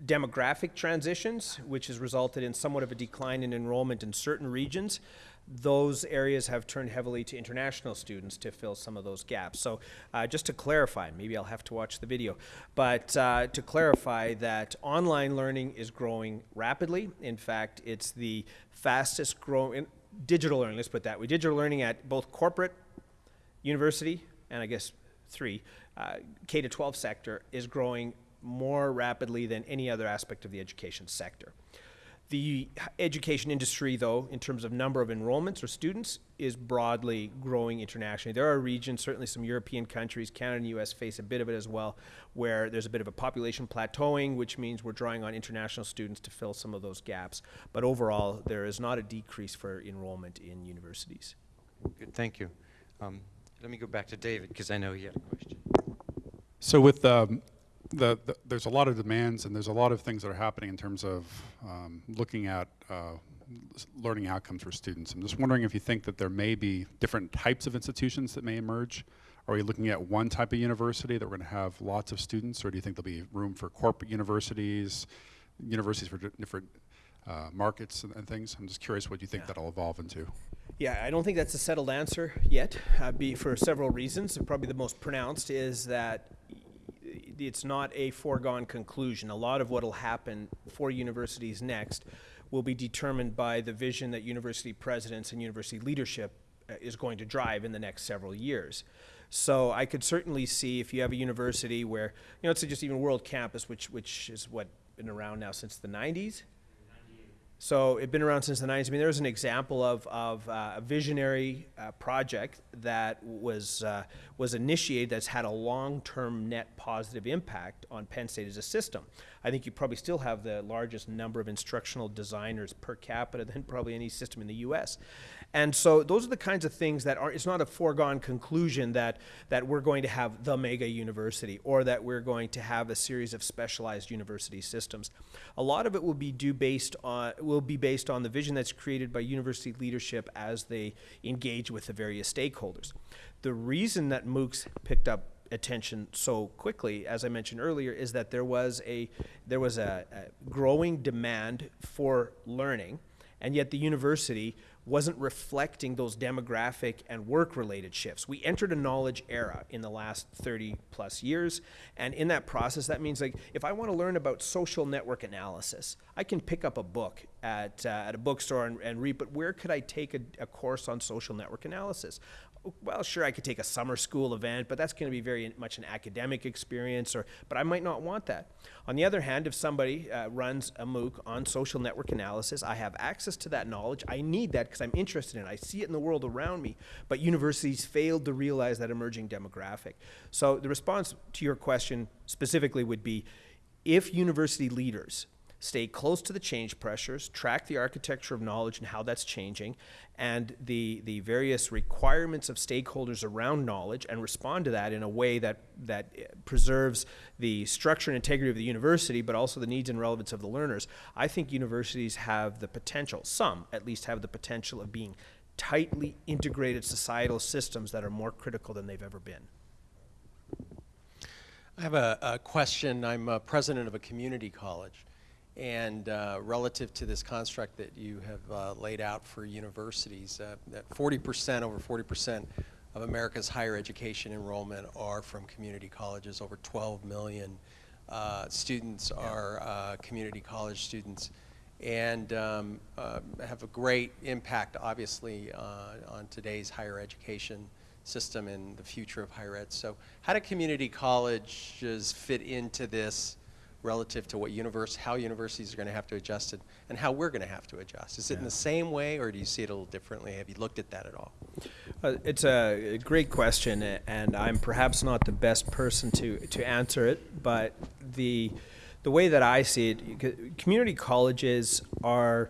demographic transitions, which has resulted in somewhat of a decline in enrollment in certain regions, those areas have turned heavily to international students to fill some of those gaps. So, uh, just to clarify, maybe I'll have to watch the video, but uh, to clarify that online learning is growing rapidly. In fact, it's the fastest growing digital learning, let's put that way. Digital learning at both corporate, university, and I guess three, uh, K to 12 sector is growing more rapidly than any other aspect of the education sector. The education industry, though, in terms of number of enrollments or students, is broadly growing internationally. There are regions, certainly some European countries, Canada and US face a bit of it as well, where there's a bit of a population plateauing, which means we're drawing on international students to fill some of those gaps. But overall, there is not a decrease for enrollment in universities. Good, thank you. Um, let me go back to David because I know he had a question. So with um, the, the, there's a lot of demands and there's a lot of things that are happening in terms of um, looking at uh, learning outcomes for students. I'm just wondering if you think that there may be different types of institutions that may emerge. Are we looking at one type of university that we're going to have lots of students, or do you think there'll be room for corporate universities, universities for different uh, markets and, and things? I'm just curious what you think Yeah. that'll evolve into. Yeah, I don't think that's a settled answer yet, uh, be for several reasons. Probably the most pronounced is that it's not a foregone conclusion. A lot of what will happen for universities next will be determined by the vision that university presidents and university leadership uh, is going to drive in the next several years. So I could certainly see if you have a university where, you know, let's just even World Campus, which which is what been around now since the 90s. So it's been around since the 90s. I mean, there's an example of, of uh, a visionary uh, project that was, uh, was initiated that's had a long-term net positive impact on Penn State as a system. I think you probably still have the largest number of instructional designers per capita than probably any system in the U.S. And so those are the kinds of things that are, it's not a foregone conclusion that, that we're going to have the mega university or that we're going to have a series of specialized university systems. A lot of it will be due based on, will be based on the vision that's created by university leadership as they engage with the various stakeholders. The reason that MOOCs picked up attention so quickly, as I mentioned earlier, is that there was a there was a, a growing demand for learning, and yet the university wasn't reflecting those demographic and work related shifts. We entered a knowledge era in the last 30 plus years, and in that process, that means like if I want to learn about social network analysis, I can pick up a book at, uh, at a bookstore and, and read, but where could I take a, a course on social network analysis? Well, sure, I could take a summer school event, but that's going to be very much an academic experience, or but I might not want that. On the other hand, if somebody uh, runs a MOOC on social network analysis, I have access to that knowledge. I need that because I'm interested in it. I see it in the world around me. But universities failed to realize that emerging demographic. So the response to your question specifically would be, if university leaders stay close to the change pressures, track the architecture of knowledge and how that's changing, and the, the various requirements of stakeholders around knowledge, and respond to that in a way that, that preserves the structure and integrity of the university, but also the needs and relevance of the learners. I think universities have the potential, some at least have the potential of being tightly integrated societal systems that are more critical than they've ever been. I have a, a question. I'm a president of a community college. And uh, relative to this construct that you have uh, laid out for universities, uh, that 40%, over 40% of America's higher education enrollment are from community colleges. Over 12 million uh, students are uh, community college students and um, uh, have a great impact, obviously, uh, on today's higher education system and the future of higher ed. So how do community colleges fit into this relative to what universe, how universities are going to have to adjust it and how we're going to have to adjust? Is it in the same way or do you see it a little differently? Have you looked at that at all? Uh, it's a great question, and I'm perhaps not the best person to, to answer it. But the the way that I see it, community colleges are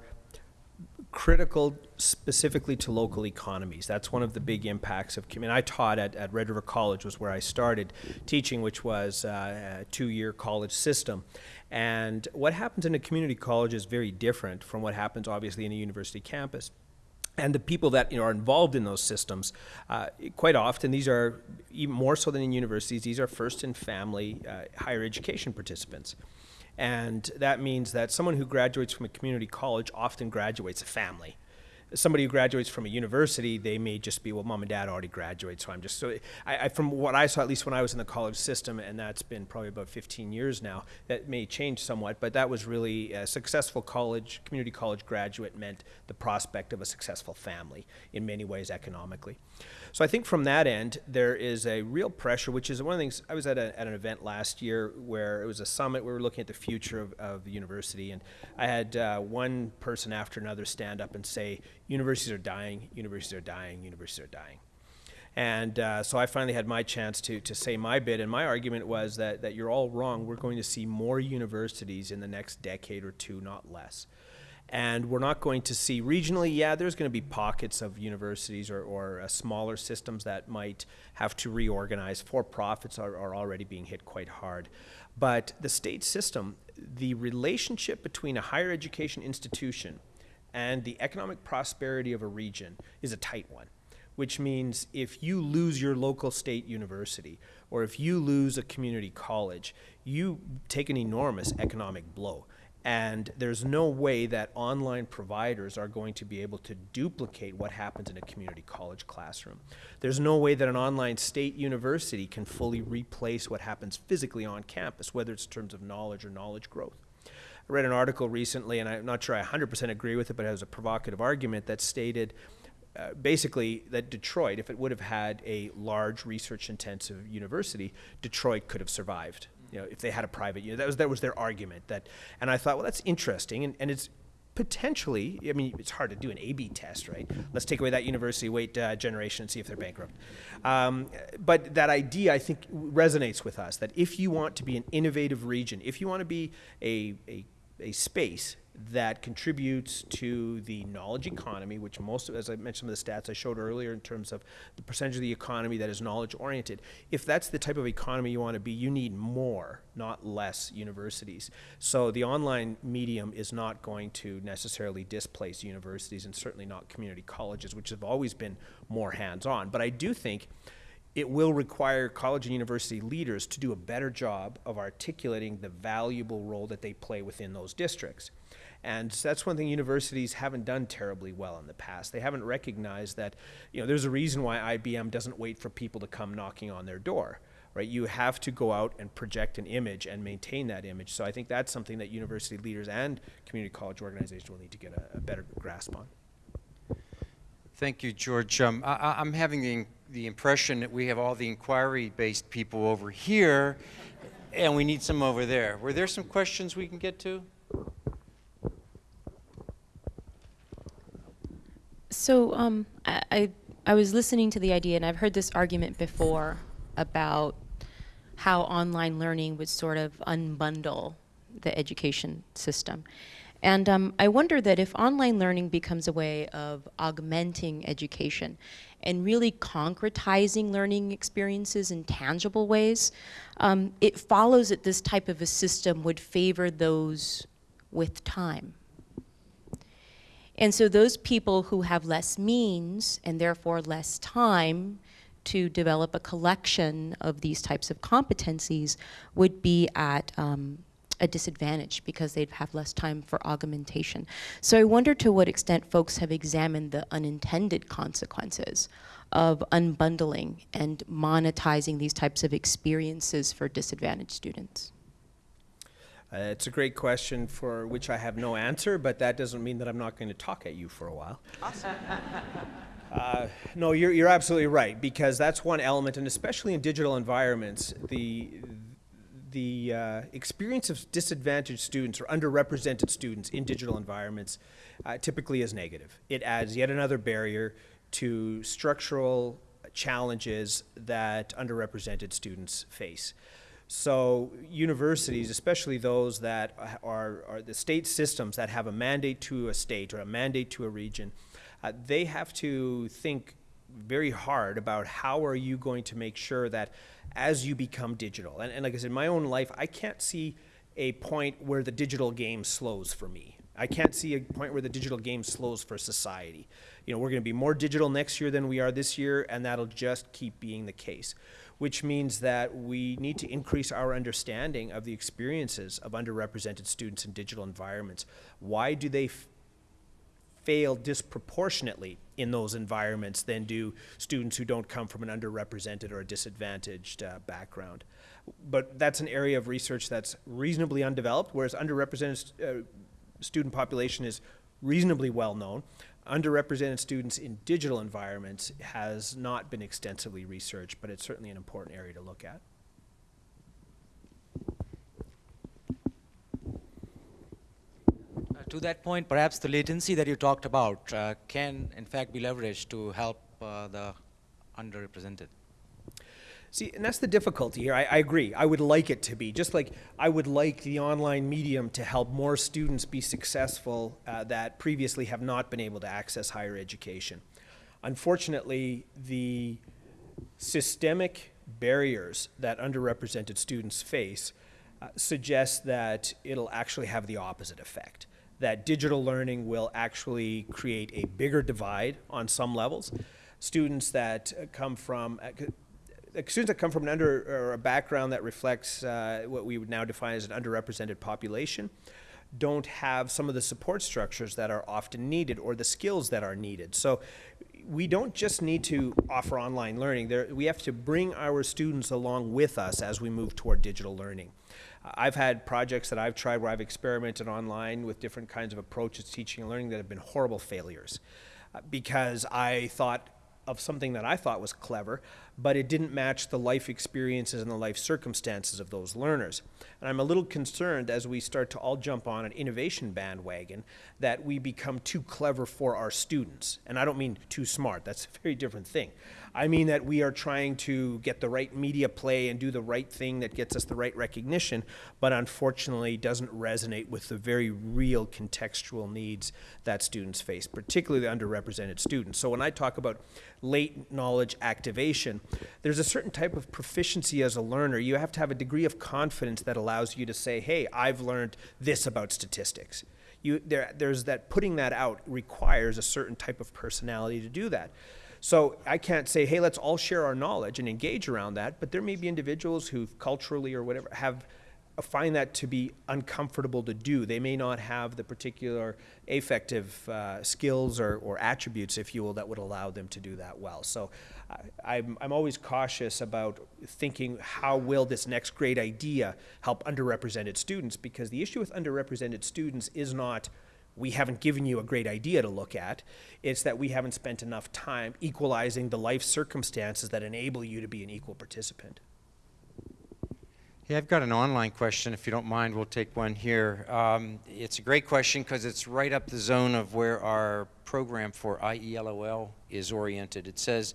critical specifically to local economies. That's one of the big impacts of. I mean, I taught at, at Red River College was where I started teaching, which was uh, a two-year college system. And what happens in a community college is very different from what happens, obviously, in a university campus and the people that you know, are involved in those systems, uh, quite often these are even more so than in universities. These are first and family uh, higher education participants, And that means that someone who graduates from a community college often graduates a family somebody who graduates from a university, they may just be, well, mom and dad already graduated, so I'm just so. I, I, from what I saw, at least when I was in the college system, and that's been probably about 15 years now, that may change somewhat, but that was really a successful college, community college graduate meant the prospect of a successful family in many ways economically. So I think from that end, there is a real pressure, which is one of the things. I was at, a, at an event last year where it was a summit. We were looking at the future of, of the university, and I had uh, one person after another stand up and say, universities are dying, universities are dying, universities are dying. And uh, so I finally had my chance to, to say my bit, and my argument was that, that you're all wrong. We're going to see more universities in the next decade or two, not less and we're not going to see regionally. Yeah there's going to be pockets of universities or, or uh, smaller systems that might have to reorganize. For profits are, are already being hit quite hard. But the state system the relationship between a higher education institution and the economic prosperity of a region is a tight one which means if you lose your local state university or if you lose a community college you take an enormous economic blow and there's no way that online providers are going to be able to duplicate what happens in a community college classroom. There's no way that an online state university can fully replace what happens physically on campus, whether it's in terms of knowledge or knowledge growth. I read an article recently, and I'm not sure I 100% agree with it, but it has a provocative argument that stated uh, basically that Detroit, if it would have had a large research intensive university, Detroit could have survived you know, if they had a private, know, that was that was their argument. That, and I thought, well, that's interesting, and, and it's potentially. I mean, it's hard to do an A/B test, right? Let's take away that university, wait uh, generation, and see if they're bankrupt. Um, but that idea, I think, resonates with us. That if you want to be an innovative region, if you want to be a, a a space that contributes to the knowledge economy, which most, of, as I mentioned the stats I showed earlier in terms of the percentage of the economy that is knowledge oriented. If that's the type of economy you want to be, you need more, not less universities. So the online medium is not going to necessarily displace universities and certainly not community colleges, which have always been more hands on. But I do think it will require college and university leaders to do a better job of articulating the valuable role that they play within those districts. And that's one thing universities haven't done terribly well in the past. They haven't recognized that, you know, there's a reason why IBM doesn't wait for people to come knocking on their door, right? You have to go out and project an image and maintain that image. So I think that's something that university leaders and community college organizations will need to get a, a better grasp on. Thank you, George. Um, I, am having the, the impression that we have all the inquiry-based people over here, and we need some over there. Were there some questions we can get to? So um, I, I was listening to the idea, and I've heard this argument before about how online learning would sort of unbundle the education system. And um, I wonder that if online learning becomes a way of augmenting education and really concretizing learning experiences in tangible ways, um, it follows that this type of a system would favor those with time. And so those people who have less means and therefore less time to develop a collection of these types of competencies would be at um, a disadvantage because they'd have less time for augmentation. So I wonder to what extent folks have examined the unintended consequences of unbundling and monetizing these types of experiences for disadvantaged students. Uh, it's a great question for which I have no answer, but that doesn't mean that I'm not going to talk at you for a while. Awesome. uh, no, you're, you're absolutely right, because that's one element, and especially in digital environments, the, the uh, experience of disadvantaged students or underrepresented students in digital environments uh, typically is negative. It adds yet another barrier to structural challenges that underrepresented students face. So universities, especially those that are, are, the state systems that have a mandate to a state or a mandate to a region, uh, they have to think very hard about how are you going to make sure that as you become digital, and, and like I said, in my own life, I can't see a point where the digital game slows for me. I can't see a point where the digital game slows for society. You know, we're going to be more digital next year than we are this year, and that'll just keep being the case. Which means that we need to increase our understanding of the experiences of underrepresented students in digital environments. Why do they fail disproportionately in those environments than do students who don't come from an underrepresented or a disadvantaged uh, background. But that's an area of research that's reasonably undeveloped, whereas underrepresented uh, student population is reasonably well known. Underrepresented students in digital environments has not been extensively researched, but it's certainly an important area to look at. Uh, To that point, perhaps the latency that you talked about uh, can, in fact, be leveraged to help uh, the underrepresented. See, and that's the difficulty here. I, I agree. I would like it to be just like I would like the online medium to help more students be successful uh, that previously have not been able to access higher education. Unfortunately, the systemic barriers that underrepresented students face uh, suggest that it'll actually have the opposite effect. That digital learning will actually create a bigger divide on some levels. Students that uh, come from uh, students that come from an under or a background that reflects uh, what we would now define as an underrepresented population don't have some of the support structures that are often needed or the skills that are needed. So we don't just need to offer online learning. There, we have to bring our students along with us as we move toward digital learning. I've had projects that I've tried where I've experimented online with different kinds of approaches to teaching and learning that have been horrible failures uh, because I thought of something that I thought was clever, but it didn't match the life experiences and the life circumstances of those learners. And I'm a little concerned as we start to all jump on an innovation bandwagon that we become too clever for our students. And I don't mean too smart, that's a very different thing. I mean that we are trying to get the right media play and do the right thing that gets us the right recognition, but unfortunately doesn't resonate with the very real contextual needs that students face, particularly the underrepresented students. So when I talk about late knowledge activation, there's a certain type of proficiency as a learner. You have to have a degree of confidence that allows you to say, hey, I've learned this about statistics. You, there, there's that putting that out requires a certain type of personality to do that. So I can't say, hey, let's all share our knowledge and engage around that, but there may be individuals who culturally or whatever have find that to be uncomfortable to do. They may not have the particular affective uh, skills or, or attributes, if you will, that would allow them to do that well. So I, I'm, I'm always cautious about thinking how will this next great idea help underrepresented students because the issue with underrepresented students is not we haven't given you a great idea to look at. It's that we haven't spent enough time equalizing the life circumstances that enable you to be an equal participant. Yeah, I've got an online question. If you don't mind, we'll take one here. Um, it's a great question because it's right up the zone of where our program for IELOL is oriented. It says,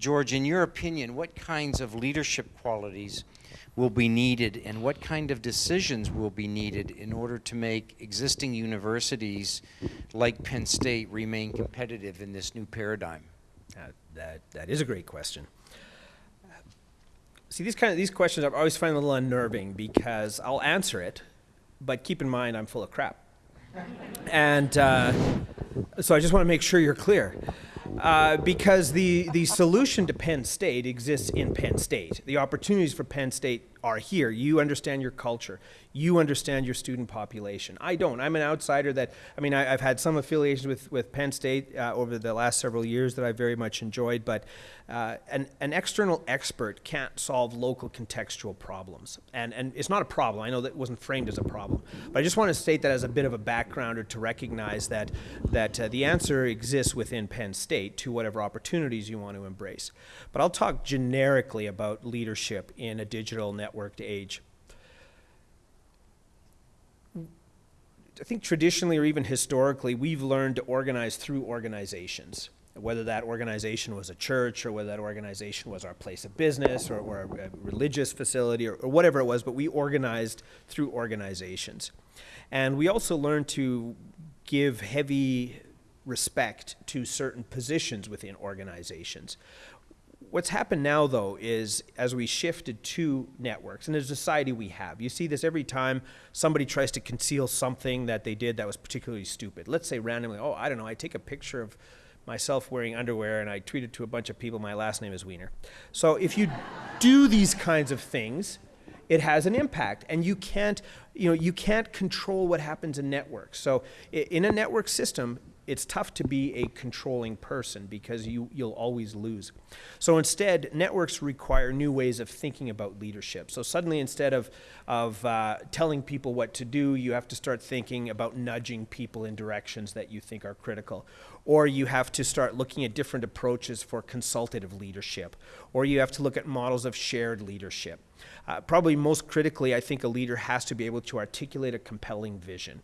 George, in your opinion, what kinds of leadership qualities will be needed and what kind of decisions will be needed in order to make existing universities like Penn State remain competitive in this new paradigm? Uh, that, that is a great question. See, these kind of these questions I always find a little unnerving because I'll answer it, but keep in mind I'm full of crap, and uh, so I just want to make sure you're clear. Uh, because the, the solution to Penn State exists in Penn State. The opportunities for Penn State are here. You understand your culture. You understand your student population. I don't. I'm an outsider that, I mean, I, have had some affiliations with, with Penn State uh, over the last several years that I very much enjoyed, but uh, an, an external expert can't solve local contextual problems. And, and it's not a problem. I know that wasn't framed as a problem. But I just want to state that as a bit of a backgrounder to recognize that, that uh, the answer exists within Penn State to whatever opportunities you want to embrace. But I'll talk generically about leadership in a digital networked age. I think traditionally or even historically, we've learned to organize through organizations. Whether that organization was a church or whether that organization was our place of business or, or a, religious facility or, or whatever it was, but we organized through organizations. And we also learned to give heavy respect to certain positions within organizations. What's happened now, though, is as we shifted to networks, and as a society we have, you see this every time somebody tries to conceal something that they did that was particularly stupid. Let's say randomly, oh, I don't know, I take a picture of myself wearing underwear and I tweet it to a bunch of people my last name is Weiner. So if you do these kinds of things, it has an impact and you can't you know you can't control what happens in networks so in a network system it's tough to be a controlling person because you you'll always lose. So instead networks require new ways of thinking about leadership. So suddenly instead of of uh, telling people what to do you have to start thinking about nudging people in directions that you think are critical. Or you have to start looking at different approaches for consultative leadership. Or you have to look at models of shared leadership. Uh, probably most critically, I think a leader has to be able to articulate a compelling vision.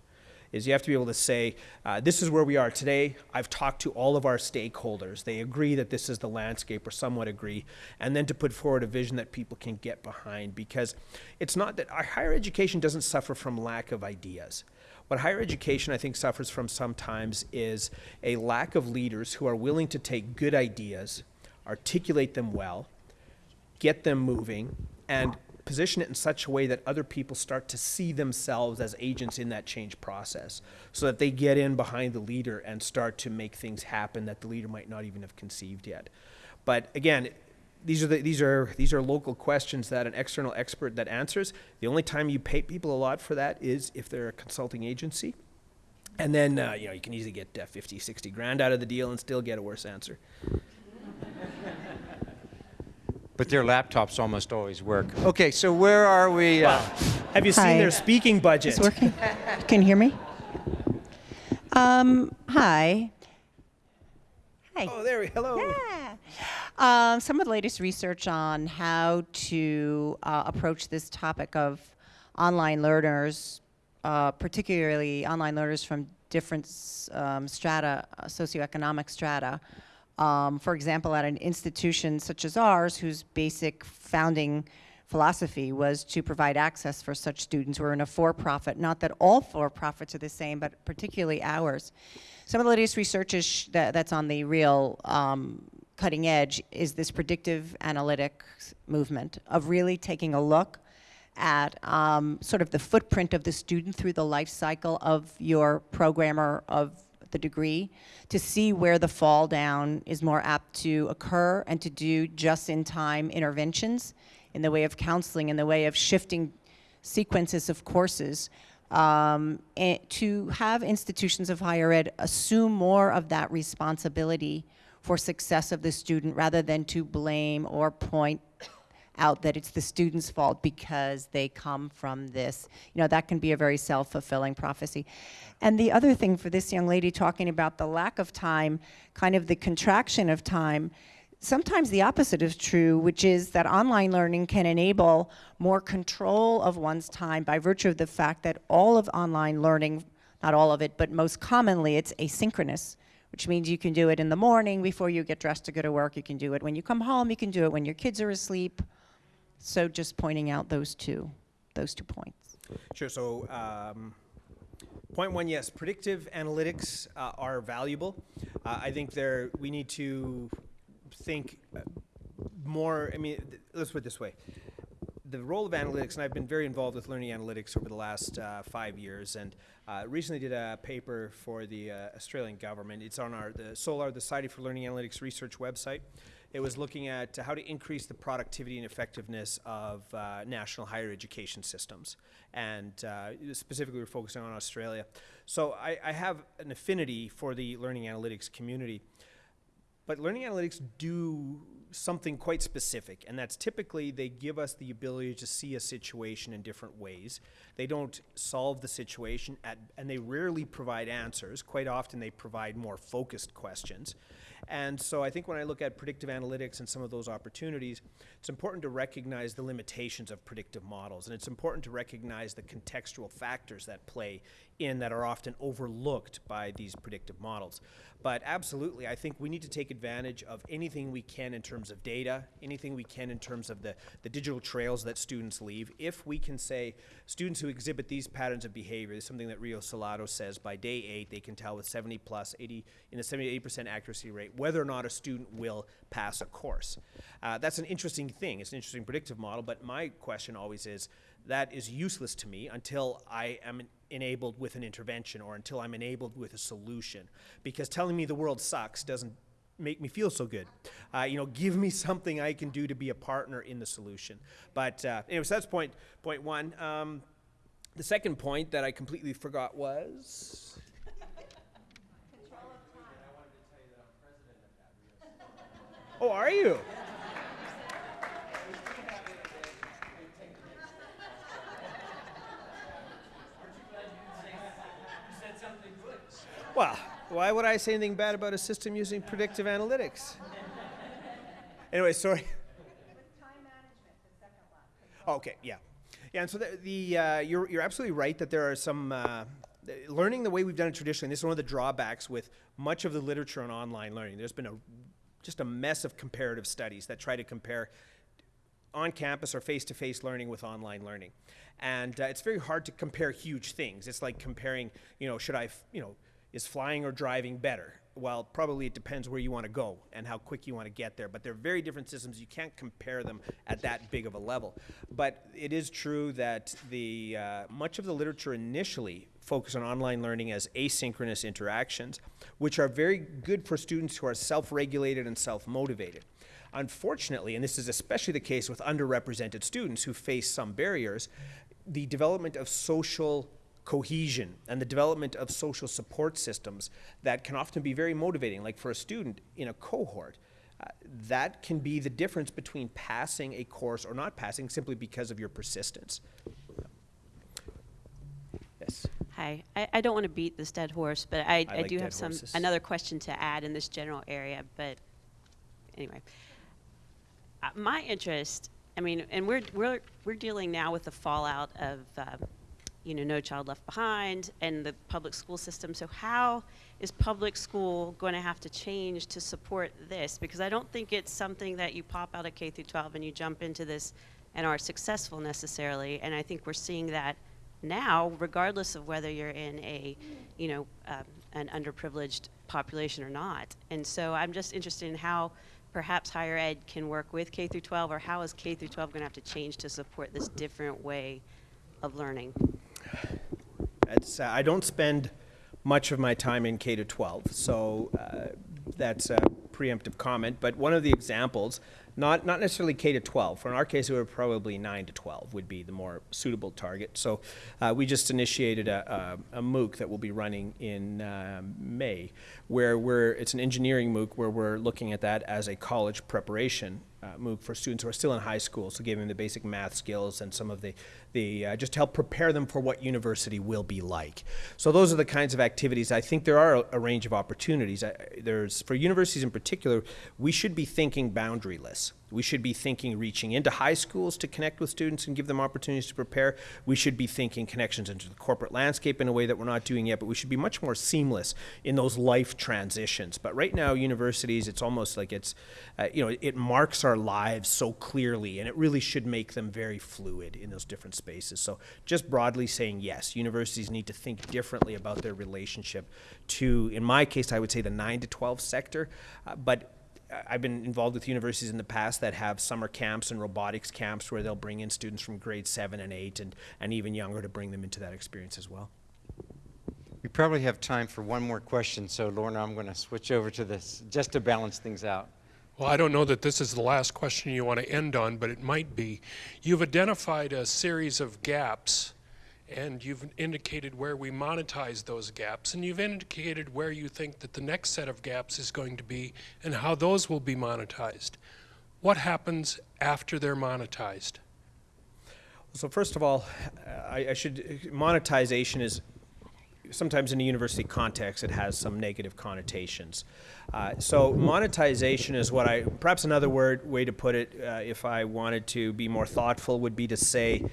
Is you have to be able to say, uh, this is where we are today. I've talked to all of our stakeholders. They agree that this is the landscape, or somewhat agree, and then to put forward a vision that people can get behind. Because it's not that our higher education doesn't suffer from lack of ideas. What higher education, I think, suffers from sometimes is a lack of leaders who are willing to take good ideas, articulate them well, get them moving and position it in such a way that other people start to see themselves as agents in that change process so that they get in behind the leader and start to make things happen that the leader might not even have conceived yet. But again these are the, these are these are local questions that an external expert that answers. The only time you pay people a lot for that is if they're a consulting agency. And then uh, you know you can easily get uh, 50 60 grand out of the deal and still get a worse answer But their laptops almost always work. Okay, so where are we? Uh, have you seen Hi. their speaking budget It's working. Can you hear me? Um, hi. Hi. oh there we hello Yeah. Um, some of the latest research on how to uh, approach this topic of online learners, uh, particularly online learners from different um, strata, uh, socioeconomic strata. Um, for example, at an institution such as ours, whose basic founding philosophy was to provide access for such students. We're in a for-profit, not that all for-profits are the same, but particularly ours. Some of the latest research that, that's on the real um, cutting edge is this predictive analytics movement of really taking a look at um, sort of the footprint of the student through the life cycle of your programmer of the degree to see where the fall down is more apt to occur and to do just-in-time interventions in the way of counseling, in the way of shifting sequences of courses, um, and to have institutions of higher ed assume more of that responsibility for success of the student rather than to blame or point out that it's the student's fault because they come from this. You know, that can be a very self-fulfilling prophecy. And the other thing for this young lady talking about the lack of time, kind of the contraction of time, sometimes the opposite is true, which is that online learning can enable more control of one's time by virtue of the fact that all of online learning, not all of it, but most commonly it's asynchronous, which means you can do it in the morning before you get dressed to go to work. You can do it when you come home. You can do it when your kids are asleep. So just pointing out those two, those two points. Sure. So, um, point one, yes, predictive analytics uh, are valuable. Uh, I think there we need to think uh, more. I mean, let's put it this way: the role of analytics, and I've been very involved with learning analytics over the last uh, five years, and uh, recently did a paper for the uh, Australian government. It's on our the SOLAR, the Society for Learning Analytics Research website. It was looking at how to increase the productivity and effectiveness of uh, national higher education systems, and uh, specifically we're focusing on Australia. So I, I have an affinity for the learning analytics community. But learning analytics do something quite specific, and that's typically they give us the ability to see a situation in different ways. They don't solve the situation, at, and they rarely provide answers. Quite often, they provide more focused questions. And so I think when I look at predictive analytics and some of those opportunities, it's important to recognize the limitations of predictive models, and it's important to recognize the contextual factors that play in that are often overlooked by these predictive models. But absolutely, I think we need to take advantage of anything we can in terms of data, anything we can in terms of the, the digital trails that students leave. If we can say students who exhibit these patterns of behavior, is something that Rio Salado says by day eight, they can tell with 70 plus, 80, in a 70 80% accuracy rate, whether or not a student will pass a course. Uh, that's an interesting thing. It's an interesting predictive model, but my question always is, that is useless to me until I am enabled with an intervention or until I'm enabled with a solution. Because telling me the world sucks doesn't make me feel so good. Uh, you know, give me something I can do to be a partner in the solution. But uh, anyway, so that's point point one. Um, the second point that I completely forgot was. Oh, are you? Well, why would I say anything bad about a system using predictive analytics? anyway, sorry. Okay, yeah. Yeah, and so the, the uh, you're, you're absolutely right that there are some, uh, learning the way we've done it traditionally, this is one of the drawbacks with much of the literature on online learning. There's been a, just a mess of comparative studies that try to compare on campus or face to face learning with online learning. And uh, it's very hard to compare huge things. It's like comparing, you know, should I, you know, is flying or driving better? Well, probably it depends where you want to go and how quick you want to get there. But they're very different systems. You can't compare them at that big of a level. But it is true that the uh, much of the literature initially focused on online learning as asynchronous interactions, which are very good for students who are self-regulated and self-motivated. Unfortunately, and this is especially the case with underrepresented students who face some barriers, the development of social cohesion and the development of social support systems that can often be very motivating, like for a student in a cohort. Uh, that can be the difference between passing a course or not passing simply because of your persistence. Yes. Hi, I, I don't want to beat this dead horse, but I, I I, like do have some horses. another question to add in this general area. But anyway, uh, my interest, I mean, and we're we're we're dealing now with the fallout of, uh, you know, No Child Left Behind and the public school system. So how is public school going to have to change to support this? Because I don't think it's something that you pop out of K through 12 and you jump into this and are successful necessarily. And I think we're seeing that now, regardless of whether you're in a, you know, um, an underprivileged population or not. And so I'm just interested in how perhaps higher ed can work with K through 12, or how is K through 12 going to have to change to support this different way of learning? It's, uh, I don't spend much of my time in K to 12, so uh, that's a preemptive comment. But one of the examples, not, not necessarily K to 12, for in our case, it would probably 9 to 12 would be the more suitable target. So uh, we just initiated a, a, a MOOC that will be running in uh, May, where we're, it's an engineering MOOC where we're looking at that as a college preparation uh, MOOC for students who are still in high school, so giving them the basic math skills and some of the, the uh, just to help prepare them for what university will be like. So those are the kinds of activities. I think there are a, a range of opportunities. I, there's for universities in particular, we should be thinking boundaryless. We should be thinking reaching into high schools to connect with students and give them opportunities to prepare. We should be thinking connections into the corporate landscape in a way that we're not doing yet, but we should be much more seamless in those life transitions. But right now, universities, it's almost like it's, uh, you know, it marks our lives so clearly, and it really should make them very fluid in those different spaces. So just broadly saying yes, universities need to think differently about their relationship to, in my case, I would say the 9 to 12 sector, uh, but I've been involved with universities in the past that have summer camps and robotics camps where they'll bring in students from grade seven and eight and, and even younger to bring them into that experience as well. We probably have time for one more question, so Lorna, I'm going to switch over to this just to balance things out. Well, I don't know that this is the last question you want to end on, but it might be. You've identified a series of gaps, and you've indicated where we monetize those gaps, and you've indicated where you think that the next set of gaps is going to be and how those will be monetized. What happens after they're monetized? So first of all, I, I should monetization is sometimes in a university context it has some negative connotations. Uh, so monetization is what I perhaps another word way to put it, uh, if I wanted to be more thoughtful, would be to say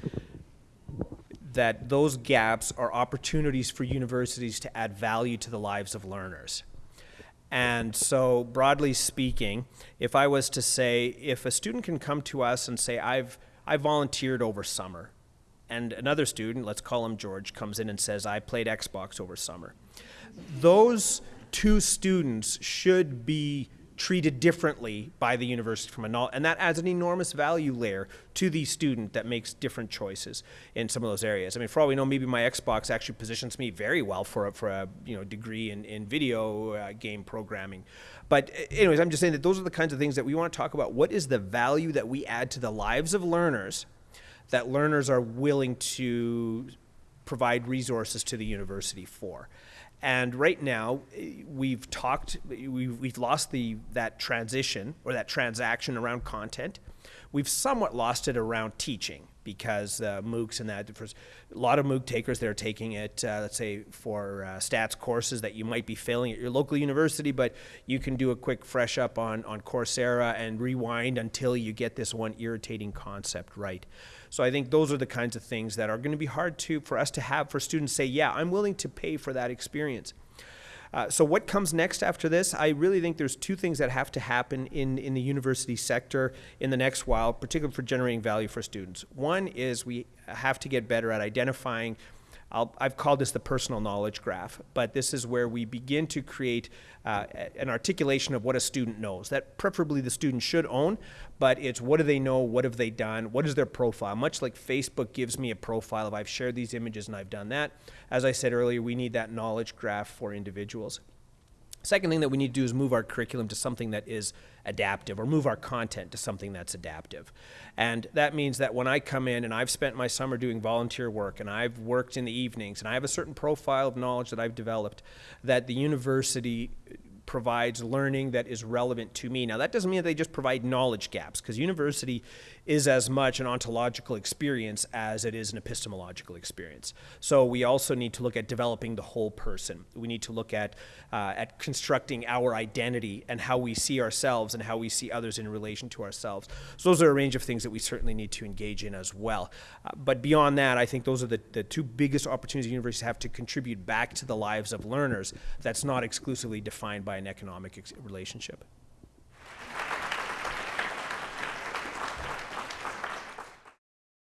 that those gaps are opportunities for universities to add value to the lives of learners. And so, broadly speaking, if I was to say, if a student can come to us and say, I've, I volunteered over summer, and another student, let's call him George, comes in and says, I played Xbox over summer. Those two students should be treated differently by the university from a and that adds an enormous value layer to the student that makes different choices in some of those areas. I mean, for all we know, maybe my Xbox actually positions me very well for a, for a you know degree in, in video uh, game programming. But anyways, I'm just saying that those are the kinds of things that we want to talk about. What is the value that we add to the lives of learners that learners are willing to provide resources to the university for? And right now, eh, we've talked, we've, we've lost the, that transition or that transaction around content. We've somewhat lost it around teaching because uh, MOOCs and that, a lot of MOOC takers, they're taking it, uh, let's say, for uh, stats courses that you might be failing at your local university, but you can do a quick fresh up on, on Coursera and rewind until you get this one irritating concept right. So I think those are the kinds of things that are going to be hard to for us to have for students say, yeah, I'm willing to pay for that experience. Uh, so what comes next after this? I really think there's two things that have to happen in, in the university sector in the next while, particularly for generating value for students. One is we have to get better at identifying i have called this the personal knowledge graph, but this is where we begin to create uh, an articulation of what a student knows. That preferably the student should own, but it's what do they know, what have they done, what is their profile. Much like Facebook gives me a profile of I've shared these images and I've done that. As I said earlier, we need that knowledge graph for individuals. Second thing that we need to do is move our curriculum to something that is adaptive or move our content to something that's adaptive. And that means that when I come in and I've spent my summer doing volunteer work and I've worked in the evenings and I have a certain profile of knowledge that I've developed, that the university provides learning that is relevant to me. Now, that doesn't mean that they just provide knowledge gaps, because university is as much an ontological experience as it is an epistemological experience. So we also need to look at developing the whole person. We need to look at, uh, at constructing our identity and how we see ourselves and how we see others in relation to ourselves. So those are a range of things that we certainly need to engage in as well. Uh, but beyond that, I think those are the, the two biggest opportunities universities have to contribute back to the lives of learners that's not exclusively defined by an economic relationship.